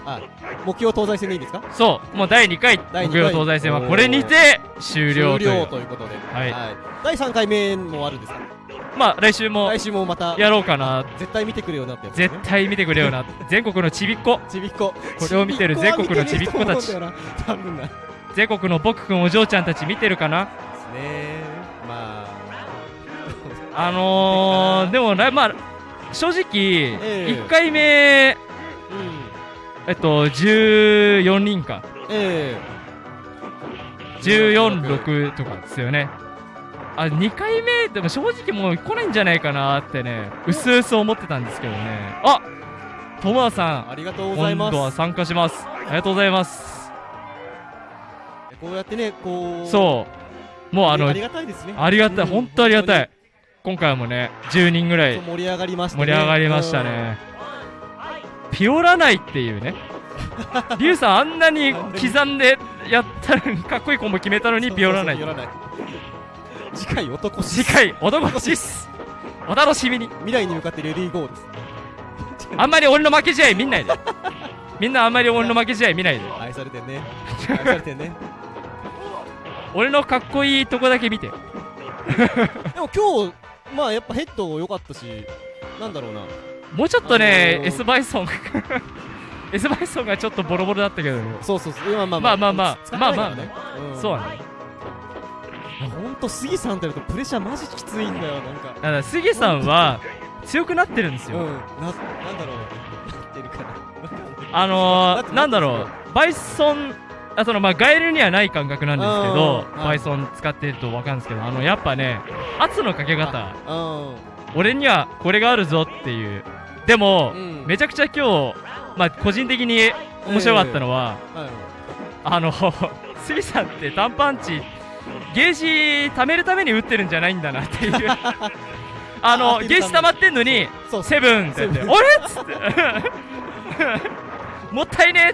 あ目標東西戦でいいんですか？そう。もう第2回第二回。木曜東西戦はこれにて終了という。ということで、はい。第3回目もあるんですか？まあ来週も来週もまたやろうかな。絶対見てくれよなってね。絶対見てくれよな。全国のちびっ子 ちびっこ。これを見てる全国のちびっ子たち。多分な全国の僕くんお嬢ちゃんたち見てるかな？ね。まあ。あのー、でもなまあ正直、ええ。1回目うん。えっと14人か。え146とかですよね。あ2回目でも正直もう来ないんじゃないかなってねうすうす思ってたんですけどね。あトモアさえありがとうんご今ざいます。度は参加します。ありがとうございますこうやってねこうそう。もうあのありがたいですね。ありがたい、うん。本当ありがた本い今回もね10人ぐらい盛り上がりましたね。盛り上がりましたね。ピオラないっていうね。リュウさんあんなに刻んでやったのにかっこいいコンボ決めたのうんにピオラない。次回男次回男しっす。お楽しみに。未来に向かってレディーゴーです。あんまり俺の負け試合見んないで。みんなあんまり俺の負け試合見ないで。愛されてんね。愛されてんね俺のかっこいいとこだけ見て。でも今日まあやっぱヘッド良かったしなんだろうな。もうちょっとねあのー S バイソン S バイソンがちょっとボロボロだったけど。そうそうそうまあまあまあまあまあ使ってないからね。うん。そうだねほんと杉さんとやるとプレッシャーマジきついんだよなんか。だから杉さんは強くなってるんですよ、うん。ななんだろう。なってるかなあのー、なんだろう。バイソンあそのまあガエルにはない感覚なんですけどうんバイソン使ってると分かるんですけどあのやっぱね圧のかけ方。うん。俺にはこれがあるぞっていう。でも、うん。めちゃくちゃ今日まあ個人的に面白かったのは、はい。あの 杉さんって単パンチゲージ貯めるために打ってるんじゃないんだなっていう。あのあゲージ溜まってんのにセブンって言って「セあれ?」っつって もったいね。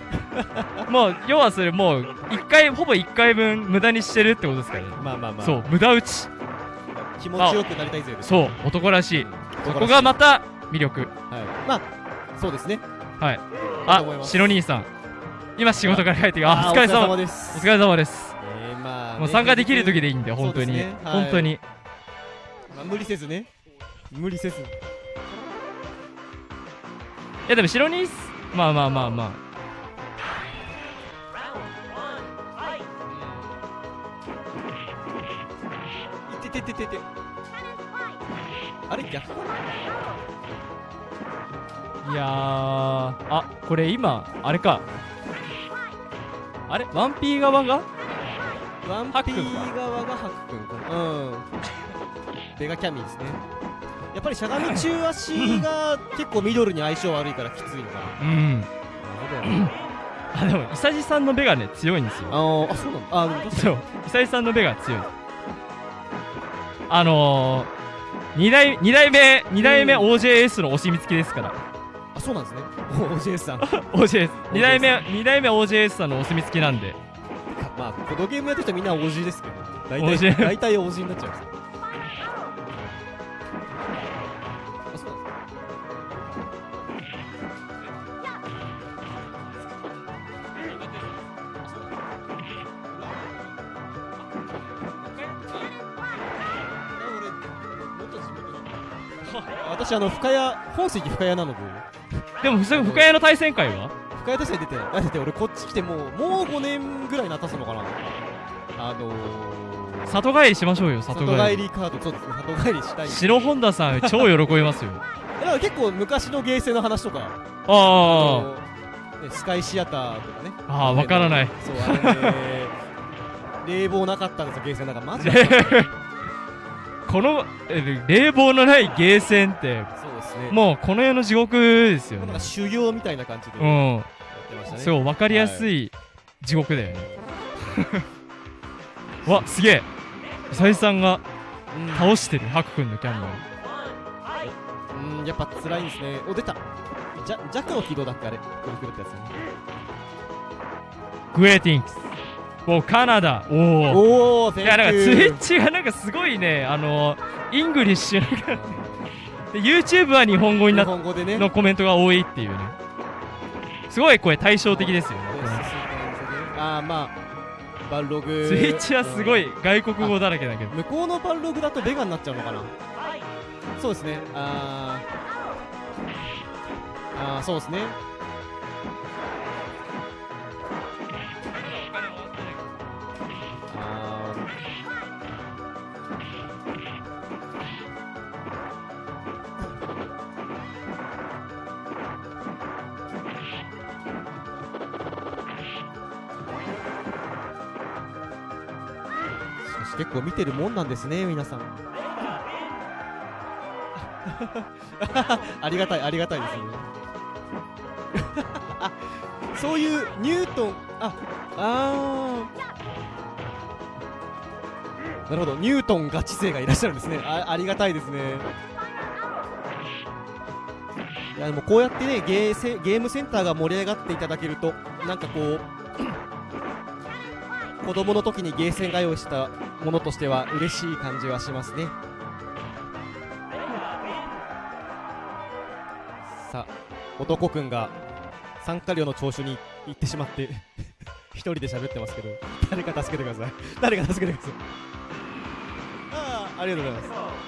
え もう要はそれもう1回ほぼ1回分無駄にしてるってことですからね。まあまあまあ。そう無駄打ち。気持ちよくなりたいぜそう男らしい。そこがまた魅力。はい。まあそうですね。はい。あ白兄さん。今仕事から帰ってあお疲れ様。おです。疲れ様です。えーまあねもう参加できる時でいいんで本当に、本当に。まあ無理せずね。無理せず。いやでも白兄まあまあまあまあ。いててててて。あれ逆？かいやー。あこれ今あれか。あれ？ワンピー側が？ワンピー側がハク君かな。うん。ベガキャミーですねやっぱりしゃがみ中足が結構ミドルに相性悪いからきついのかな。うん。なるほどねあでも伊佐治さんのベガね強いんですよ。あーあそうなんだ。あでもそう。伊佐治さんのベガ強い。あのー、2代二代目二代目うん。OJS のお墨付きですから。あそうなんですね。お OJS さん。OJS 二代目二代目 OJS さんのお墨付きなんで。まあこのゲームやってる人みんな OG ですけど大体大体 OG になっちゃうんです。よ私あの深谷本籍深谷なので。でも深谷の対戦会は？深谷として出てないだって俺こっち来てもうもう5年ぐらいなったすのかな。あのー、里帰りしましょうよ里帰り。里帰りカードそうですね里帰りしたい。白本田さん超喜びますよ。だから結構昔のゲーセンの話とか。あのねスカイシアターとかね。ああわからない。そうあれね冷房なかったんですよゲーセン。なんかマジで。あ このえ冷房のないゲーセンってそうですね。もうこの世の地獄ですよね。なんか修行みたいな感じでうやっんそう分かりやすい地獄だよね。わすげえ。伊佐治さんがうん。倒してるハク君のキャンドルううんやっぱ辛いんですね。お出た。ジャジャックの軌道だっけあれ。くるくるってやつね。グエーティンクスおカナダ。おおおおいやなんかツイッチがなんかすごいね。あのイングリッシュなんかで YouTube は日本語に日なっ本語でね。のコメントが多いっていうね。すごいこれ対照的ですよねああまあバルログ。ツイッチはすごい外国語だらけだけど。向こうのバルログだとベガになっちゃうのかな。そうですね。あー。あーそうですね結構見てるもんなんですね皆さん。ありがたいありがたいですね。あ そういうニュートンああー。なるほどニュートンガチ勢がいらっしゃるんですね。あありがたいですね。いやでもこうやってねゲーセゲームセンターが盛り上がっていただけるとなんかこう子供の時にゲーセンが用意したものとしては嬉しい感じはしますね。さあ男くんが参加料の聴取に行ってしまって 一人で喋ってますけど誰か助けてください。誰か助けてください。ああありがとうございます。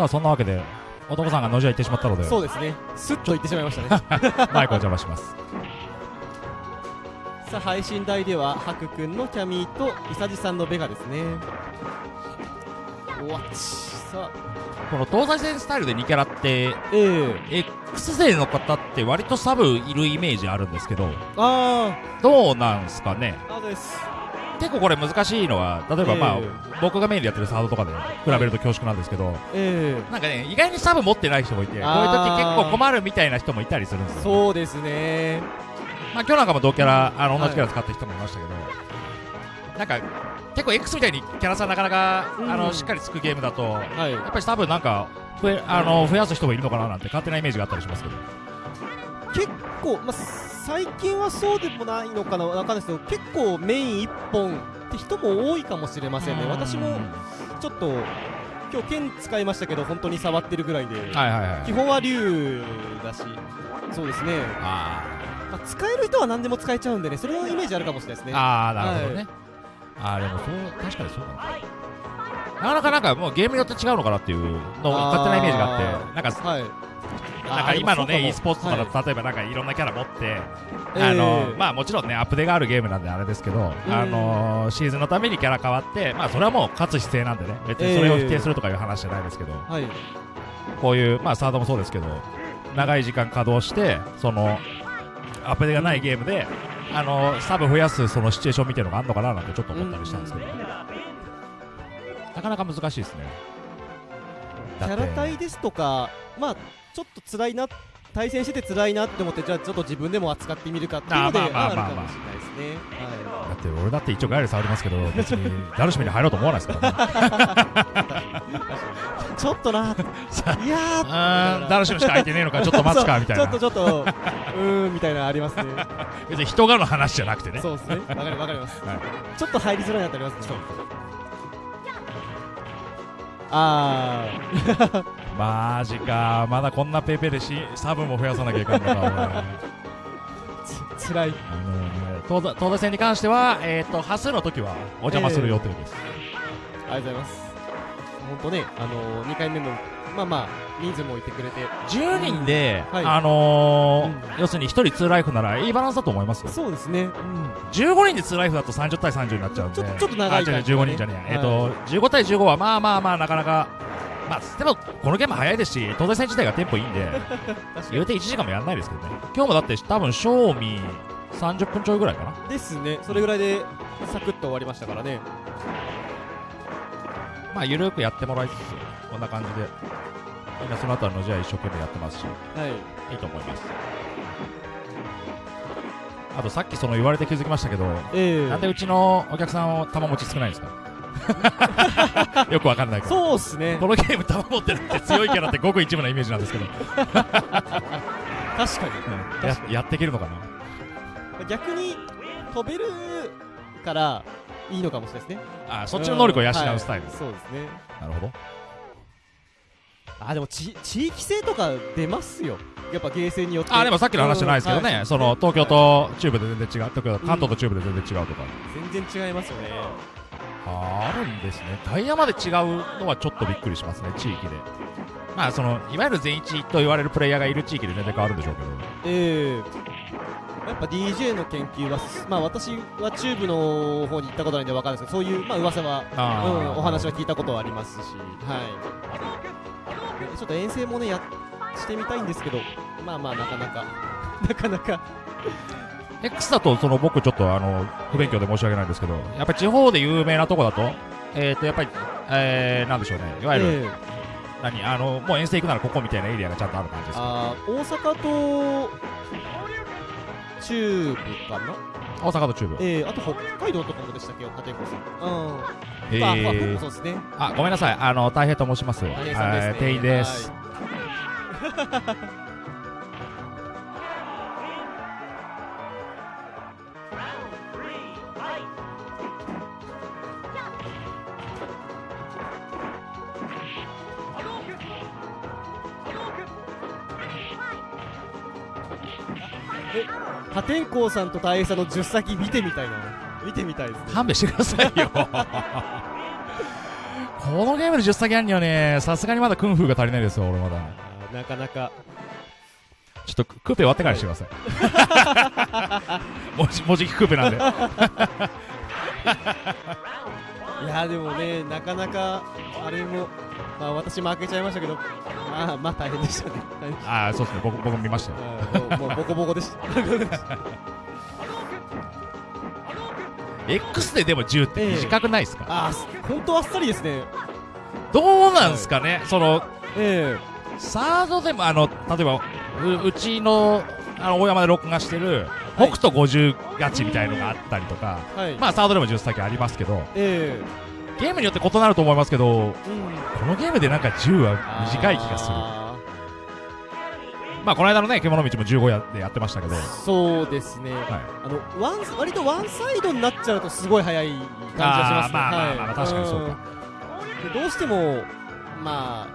さあそんなわけで男さんが野じ屋行ってしまったので。そうですね。スッと言ってしまいましたね。マイクをお邪魔します。さあ配信台ではハクくんのキャミーとイサジさんのベガですね。おわっち。さあ。この東西線スタイルで2キャラってええ。X 勢の方って割とサブいるイメージあるんですけど。あどうなんすかね？ああです結構これ難しいのは例えばまあ、え僕がメインでやってるサードとかで比べると恐縮なんですけどええ。なんかね意外にサブ持ってない人もいてこういう時結構困るみたいな人もいたりするんですよそうですね。まあ今日なんかも同キャラあのはい同じキャラ使ってる人もいましたけど、なんか結構 X みたいにキャラさんなかなか、うん。あのしっかりつくゲームだとやはい。っぱり多分なんか増えあの増やす人もいるのかななんて勝手なイメージがあったりしますけど。結構、まあ、最近はそうでもないのかなわかんないですけど結構メイン1本って人も多いかもしれませんね。私もちょっと今日剣使いましたけど本当に触ってるぐらいで、はいはいはい。基本は竜だし。そうですね、あまあ、使える人は何でも使えちゃうんでねそれのイメージあるかもしれないですね。ーあーなるほどね、あーでもそう確かにそうだな。なかなかなんかもうゲームによって違うのかなっていうの勝手なイメージがあってなんかはいなんか今のね e スポーツとかだとと例えばなんかいろんなキャラ持って、えーあのまあもちろんねアップデがあるゲームなんであれですけど、うん。あのシーズンのためにキャラ変わってまあそれはもう勝つ姿勢なんでね。別にそれを否定するとかいう話じゃないですけど、はい。こういうまあサードもそうですけど長い時間稼働してそのアップデがないゲームであのサブ増やすそのシチュエーションみたいなのがあるのかななんてちょっと思ったりしたんですけど、なかなか難しいですね。キャラ対ですとかまあちょっと辛いな対戦してて辛いなって思ってじゃあちょっと自分でも扱ってみるかっていうのであるかもしれないですね。はだって俺だって一応ガイル触りますけど 別にダルシムに入ろうと思わないですからね。い ちょっとな。いやダルシムしか空いてねえのか。ちょっと待つかみたいな。ちょっとちょっとうーんみたいなのありますね。別に人がの話じゃなくてね。そうですね。わかりわかります、はい。ちょっと入りづらいなってありますね。あマジか。まだこんなペーペーでしサブも増やさなきゃいかんのか俺ーつ 辛い。あのね東西東西戦に関しては、えー、と端数の時はお邪魔する予定です、ありがとうございます。本当ねあのー、2回目もまあまあ人数もいてくれて。10人で、はい。あのーうん要するに1人2ライフならいいバランスだと思いますよ。そうですね、15人で2ライフだと30対30になっちゃうんで。ちょっとちょっと長いあ違う感じがね15人じゃねえ、えっ、と15対15はまあまあまあなかなかまあでもこのゲーム早いですし東西戦自体がテンポいいんで言うて1時間もやんないですけどね。今日もだって多分賞味30分ちょいぐらいかな。ですね。それぐらいでサクッと終わりましたからね。まあゆるくやってもらいつつこんな感じでみんなそのあたりの試合一生懸命やってますしはい。いいと思います。あとさっきその言われて気づきましたけど、ええ。なんでうちのお客さんを玉持ち少ないんですか？よくわかんないけどそうっすね。このゲーム玉持ってるって強いキャラってごく一部なイメージなんですけど、確かに。ややっていけるのかな？逆に飛べるからいいのかもしれないですね。あそっちの能力を養うスタイル、はい。そうですね。なるほど。あでもち地域性とか出ますよ。やっぱゲーセンによって。あでもさっきの話じゃないですけどね、うん。はいその東京と中部で全然違う。東京関東と中部で全然違うとか、全然違いますよねあるんですね。ダイヤまで違うのはちょっとびっくりしますね地域で。まあそのいわゆる全一と言われるプレイヤーがいる地域で全然変わるんでしょうけど。ええ。やっぱ DJ の研究はまあ私はチューブの方に行ったことないんでわかるんですけどそういうまあ噂はあー。うん、お話は聞いたことはありますし、はい、でちょっと遠征もねやしてみたいんですけど、まあまあ、なかなか、なかなか、X だとその僕ちょっとあの不勉強で申し訳ないんですけどやっぱり地方で有名なとこだとえっ、とやっぱり、えー、なんでしょうね。いわゆる、ええ。何あのもう遠征行くならここみたいなエリアがちゃんとある感じですか？あー大阪と中部かな、大阪と中部。ええあと北海道とかもでしたっけ、立子さん。うん。えまあ、そうですね。あごめんなさい。あの大平と申します。ね。はい店員です、破天荒さんと大平さんの10先見てみたいな。見てみたいですね。勘弁してくださいよ このゲームで10先あるにはねさすがにまだクンフーが足りないですよ俺まだなかなか。ちょっとクーペ終わってからにしてください もじもじきクーペなんでいやでもねなかなかあれもまあ私負けちゃいましたけどまあまあ大変でしたね。ああそうですね。僕僕も見ましたよ。たもうボコボコでした。X ででも10って短くないですか、あー本当あっさりですね。どうなんですかね、そのえサードでもあの例えばううちのあの大山で録画してる北斗50勝ちみたいのがあったりとか、えはい。まあサードでも10先ありますけど。えゲームによって異なると思いますけどえうんこのゲームでなんか10は短い気がする。あまあこの間のね獣道も15やでやってましたけど、ーそうですね、はい、あのワン割とワンサイドになっちゃうとすごい早い感じがしますね。まあまあはいまあまあ確かにそうか。ん。でどうしてもまあ、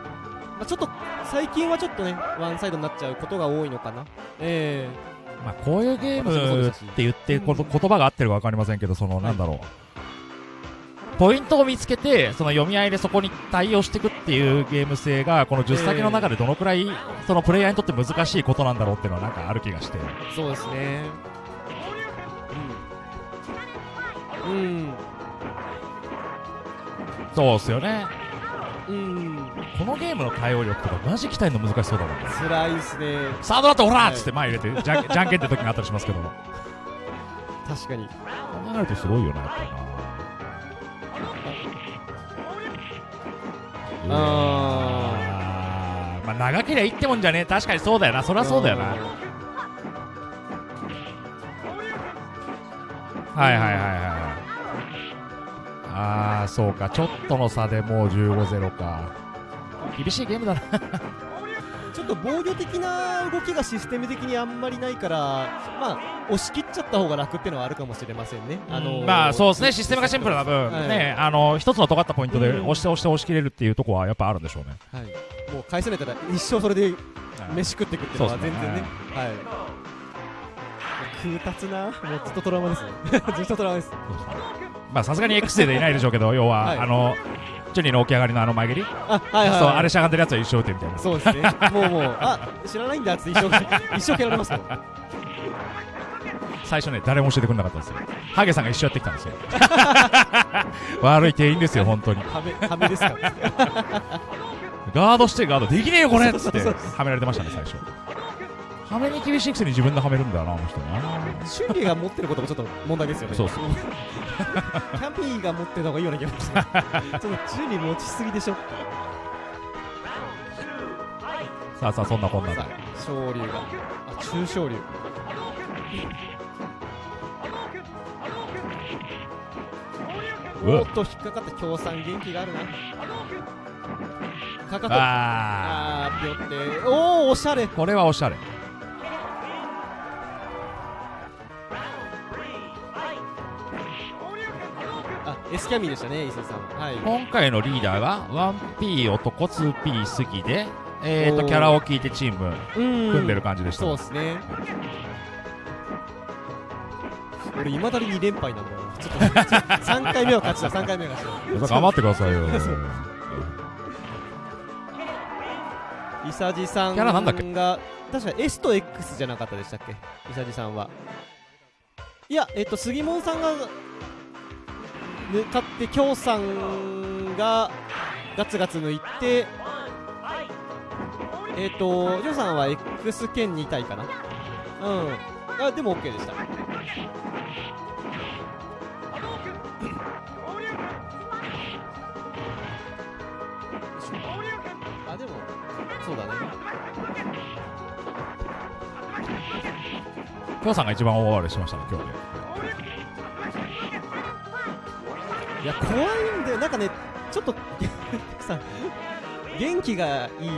まあ、ちょっと最近はちょっとねワンサイドになっちゃうことが多いのかな。えまあこういうゲームって言ってこと言葉が合ってるか分かりませんけどそのなんだろう、ポイントを見つけてその読み合いでそこに対応していくっていうゲーム性がこの10先の中でどのくらいそのプレイヤーにとって難しいことなんだろうっていうのはなんかある気がして。えそうですね。うん。うん。そうっすよねうんこのゲームの対応力とかマジ鍛えるの難しそうだもんね。辛いですね。サードだとオラはいーっつって前入れてじゃんじゃんけんって時があったりしますけど。考確かに。えるとすごいよなやっぱりなうん。まあ長けりゃいいってもんじゃねえ。確かにそうだよな。そりゃそうだよな。はいはいはいはいああそうか。ちょっとの差でもう15-0か。厳しいゲームだな。ちょっと防御的な動きがシステム的にあんまりないから、まあ、押し切っちゃった方が楽っていうのはあるかもしれませんね。あのーまあそうですね。システムがシンプルな分、はい。ね。あの一つの尖ったポイントでうん。押して押して押し切れるっていうところはやっぱあるんでしょうね。はい、もう返せないたら一生それで飯食っていくっていうのは全然ね。はい。空達な、もうずっとトラウマですね。ずっとトラウマです。まあさすがに X デーでいないでしょうけど要は、はい。あのチュニーの起き上がりのあの前蹴り、あ、はいはい、はい。そうあれしゃがんでるやつは一生打てみたいなそうですね。もうもう、あ、知らないんだっつって一生、一生蹴られますよ。最初ね誰も教えてくれなかったんですよハゲさんが一緒やってきたんですよ 悪い店員ですよ本当にはめ、はめですか？ら。ガードしてガードできねえよこれっつってはめられてましたね最初はめに厳しいくせに自分ではめるんだよなあの人なシュンリーが持ってることもちょっと問題ですよね。そうそうキャンピーが持ってた方がいいような気がします。ちょっとチュンリー持ちすぎでしょ。さあさあそんなこんなで、昇竜が。あ、中昇竜。おっと、引っかかった協賛元気があるな。かかと。ああー、ぴょって。おー、おしゃれ。これはおしゃれあ、エスキャミーでしたね、伊勢さん。はい。今回のリーダーが 1P 男 2P 杉でえーとキャラを聞いてチームうん組んでる感じでした、そうですね。俺、いまだに2連敗なんだよな。ちょっと、3回目は勝ちだ、3回目は勝ちだ。頑張ってくださいよイサジさんキャラなんだっけ？が確か S と X じゃなかったでしたっけ？イサジさんはいやえっと杉門さんが抜かって京さんがガツガツ抜いてえっとジョーさんは X 兼2体かな？うん。あでも OK でした。あでもそうだね。きょうさんが一番大暴れしましたね今日ね。いや怖いんだよ。なんかねちょっとさ元気がいい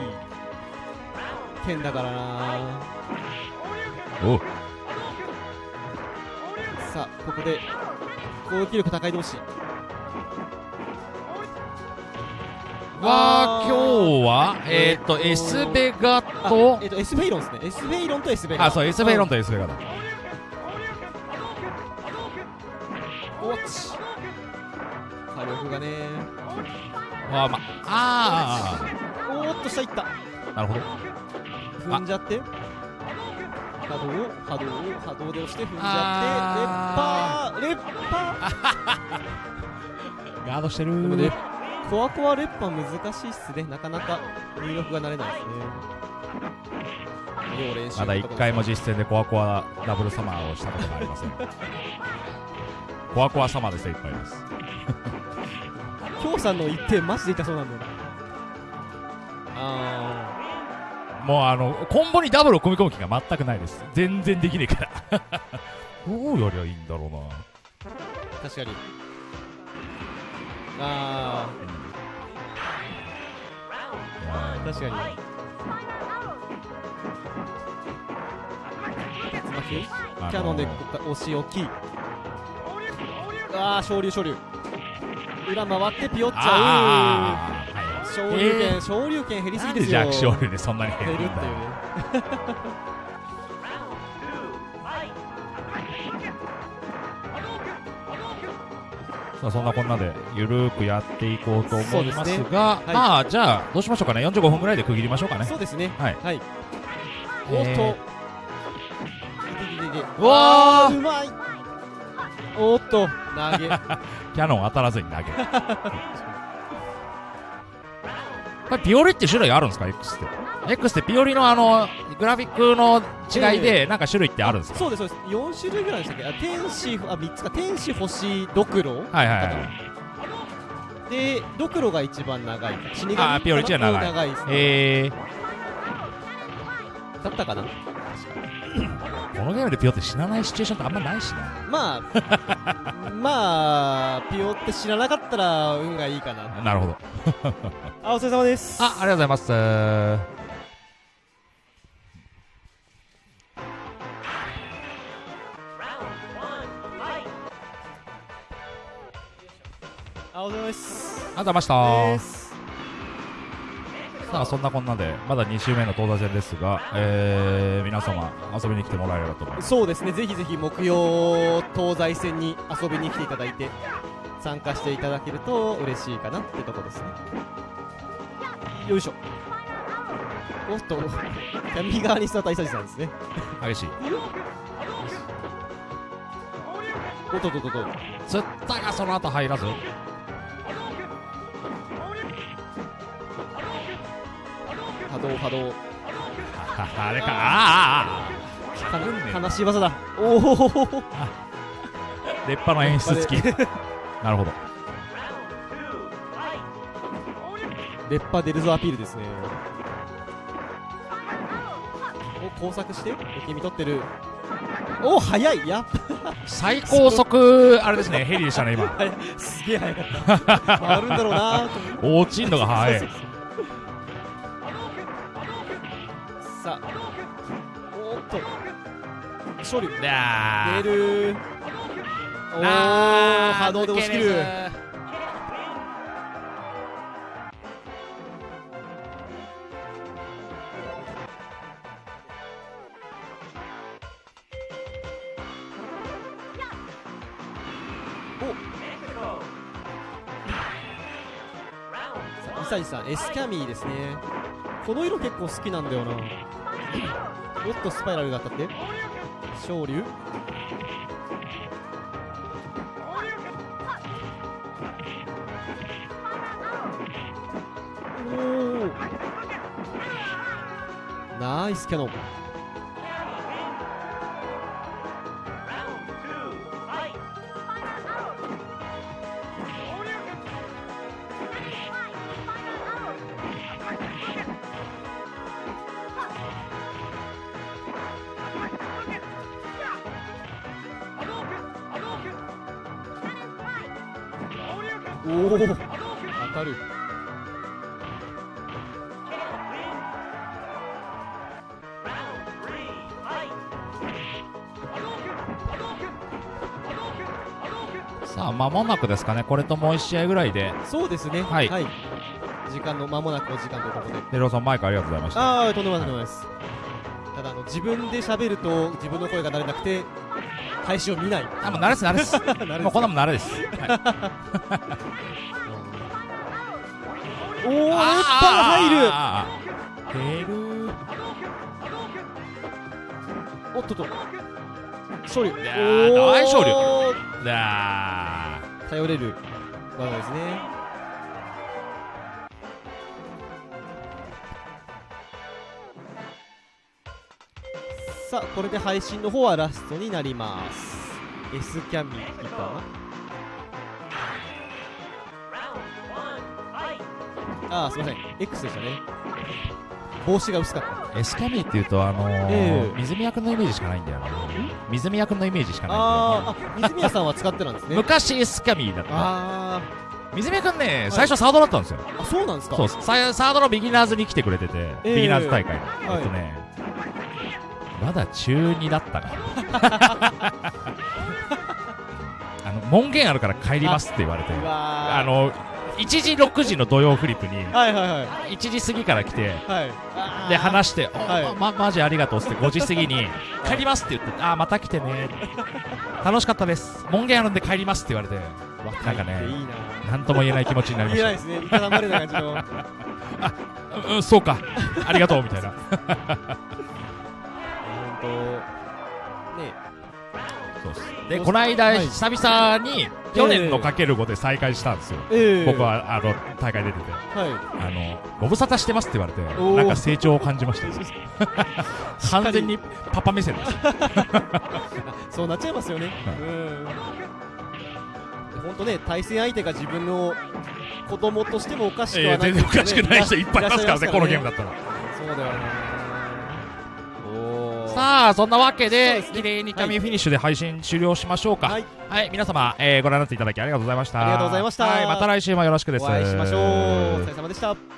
剣だからな。おう。さあここで攻撃力高い同士は今日はえっ、ーと S ベガあとえっと S フェイロンですね。S フェイロンと S ベガ。あそう S ベイロンとと S ベガだ。おっち火力がね。あまあ。おーっと下いった。あなるほど。踏んじゃって。波動を波動を波動で押して踏んじあゃって。レッパー。レッパガードしてる。ーでもねコアコアレッパー難しいっすね。なかなか入力が慣れないですね。まだ1回も実戦でコアコアダブルサマーをしたことがありません。コアコアサマーで精一杯です京さんの一点マジで痛そうなんだよな。あもうあのコンボにダブルを組み込む気が全くないです。全然できねえから。どうやりゃいいんだろうな。ー確かに。あいやー確かに。キャノンで押し置きああ昇竜昇竜裏回ってピヨっちゃう。昇竜拳昇竜拳減りすぎですよ。弱小竜でそんなに減減るっていうねまあそんなこんなでゆるーくやっていこうと思いますそうですね。がはい。まあじゃあどうしましょうかね。45分ぐらいで区切りましょうかね。そうですね。はい。はい。えー。おっと。うわーうまいおっと。投げ。キャノン当たらずに投げる。これピオリって種類あるんですか？X って。X ってピオリのあのグラフィックの違いでなんか種類ってあるんですか？そうですそうです。4種類ぐらいでしたっけ？あ天使あ3つか。天使星ドクロ。はいはいはい。でドクロが一番長い死神あーピオリ一番長い。長いですね。えだったかな？ー、このゲームでピオって死なないシチュエーションってあんまないしなまあ まあピオって知らなかったら運がいいかな。なるほど。あお疲れ様です。あありがとうございます。あお疲れ様です。ありがとうございましたさあそんなこんなでまだ2週目の東西戦ですが、えー、皆様遊びに来てもらえればと思います。そうですね。ぜひぜひ木曜東西戦に遊びに来ていただいて参加していただけると嬉しいかなってとこですね。よいしょ。おっと。右側に座ったイサジさんですね。激しい。おっとっとっとっと。釣ったがその後入らず波動波動。あれか。あーあかうんねな悲しい技だ。おおー。出っ歯の演出付きなるほど。烈波出るぞアピールですね。お工作して。お君取ってる。お早い。やっ最高速あれですね。ヘリでしたね今。すげえ早かった。回るんだろうな 落ちんのが早い 勝利。だ出る。おーあー波動で押し切る。抜けれずイサジさんエスキャミーですね。この色結構好きなんだよな。おっとスパイラルが当たって昇龍。ナイスキャノン。なくですかね。これともう1試合ぐらいで。そうですね。はい。時間の間もなくお時間ということで。デローさんマイクありがとうございました。ああとんでもないとんでもないです。ただあの自分で喋ると自分の声が慣れなくて配信を見ない。あもう慣れです慣れです。慣れ もうこんなもん慣れです、はい、おお熱波が入る。おっとっと。勝利。いやー大勝利おー。だ頼れる技ですね。さあこれで配信の方はラストになります。S キャミかなああすいません。X でしたね。帽子が薄かった。ーエスキャミーっていうとあのーええ。水宮君のイメージしかないんだよな水宮君のイメージしかないんだよ水宮さんは使ってたんですね。昔エスキャミーだった。あ水宮君ね最初サードだったんですよ。ーあそうなんですか？そう。ササードのビギナーズに来てくれてて、ええ。ビギナーズ大会の、はい。えっとねまだ中2だったから あの門限あるから帰りますって言われて。あの1時6時の土曜フリップにはいはいはい。1時過ぎから来てで話して「おはい。ままマジありがとう」っつって5時過ぎに「帰ります」って言って「あーまた来てね」楽しかったです。門限あるんで帰りますって言われてなんかね何とも言えない気持ちになりまし言えないですね。いただまれな感じの。たうんうんそうか。ありがとうみたいな。本当。ね。そうです。でこの間、はい。久々に去年のかける5で再会したんですよ、ええ。僕はあの大会出てて。はい。あのご無沙汰してますって言われてなんか成長を感じました。よ 完全にパパ目線です。そうなっちゃいますよね。うん。本当ね対戦相手が自分の子供としてもおかしくはない全然おかしくない人いっぱいいますからねこのゲームだだったら。そうだよねさあそんなわけでですね。綺麗に紙フィニッシュで配信終了しましょうか。ははいい、皆様、えーご覧になっていただきありがとうございました。ありがとうございました。はい、また来週もよろしくです。お会いしましょう。お疲れ様でした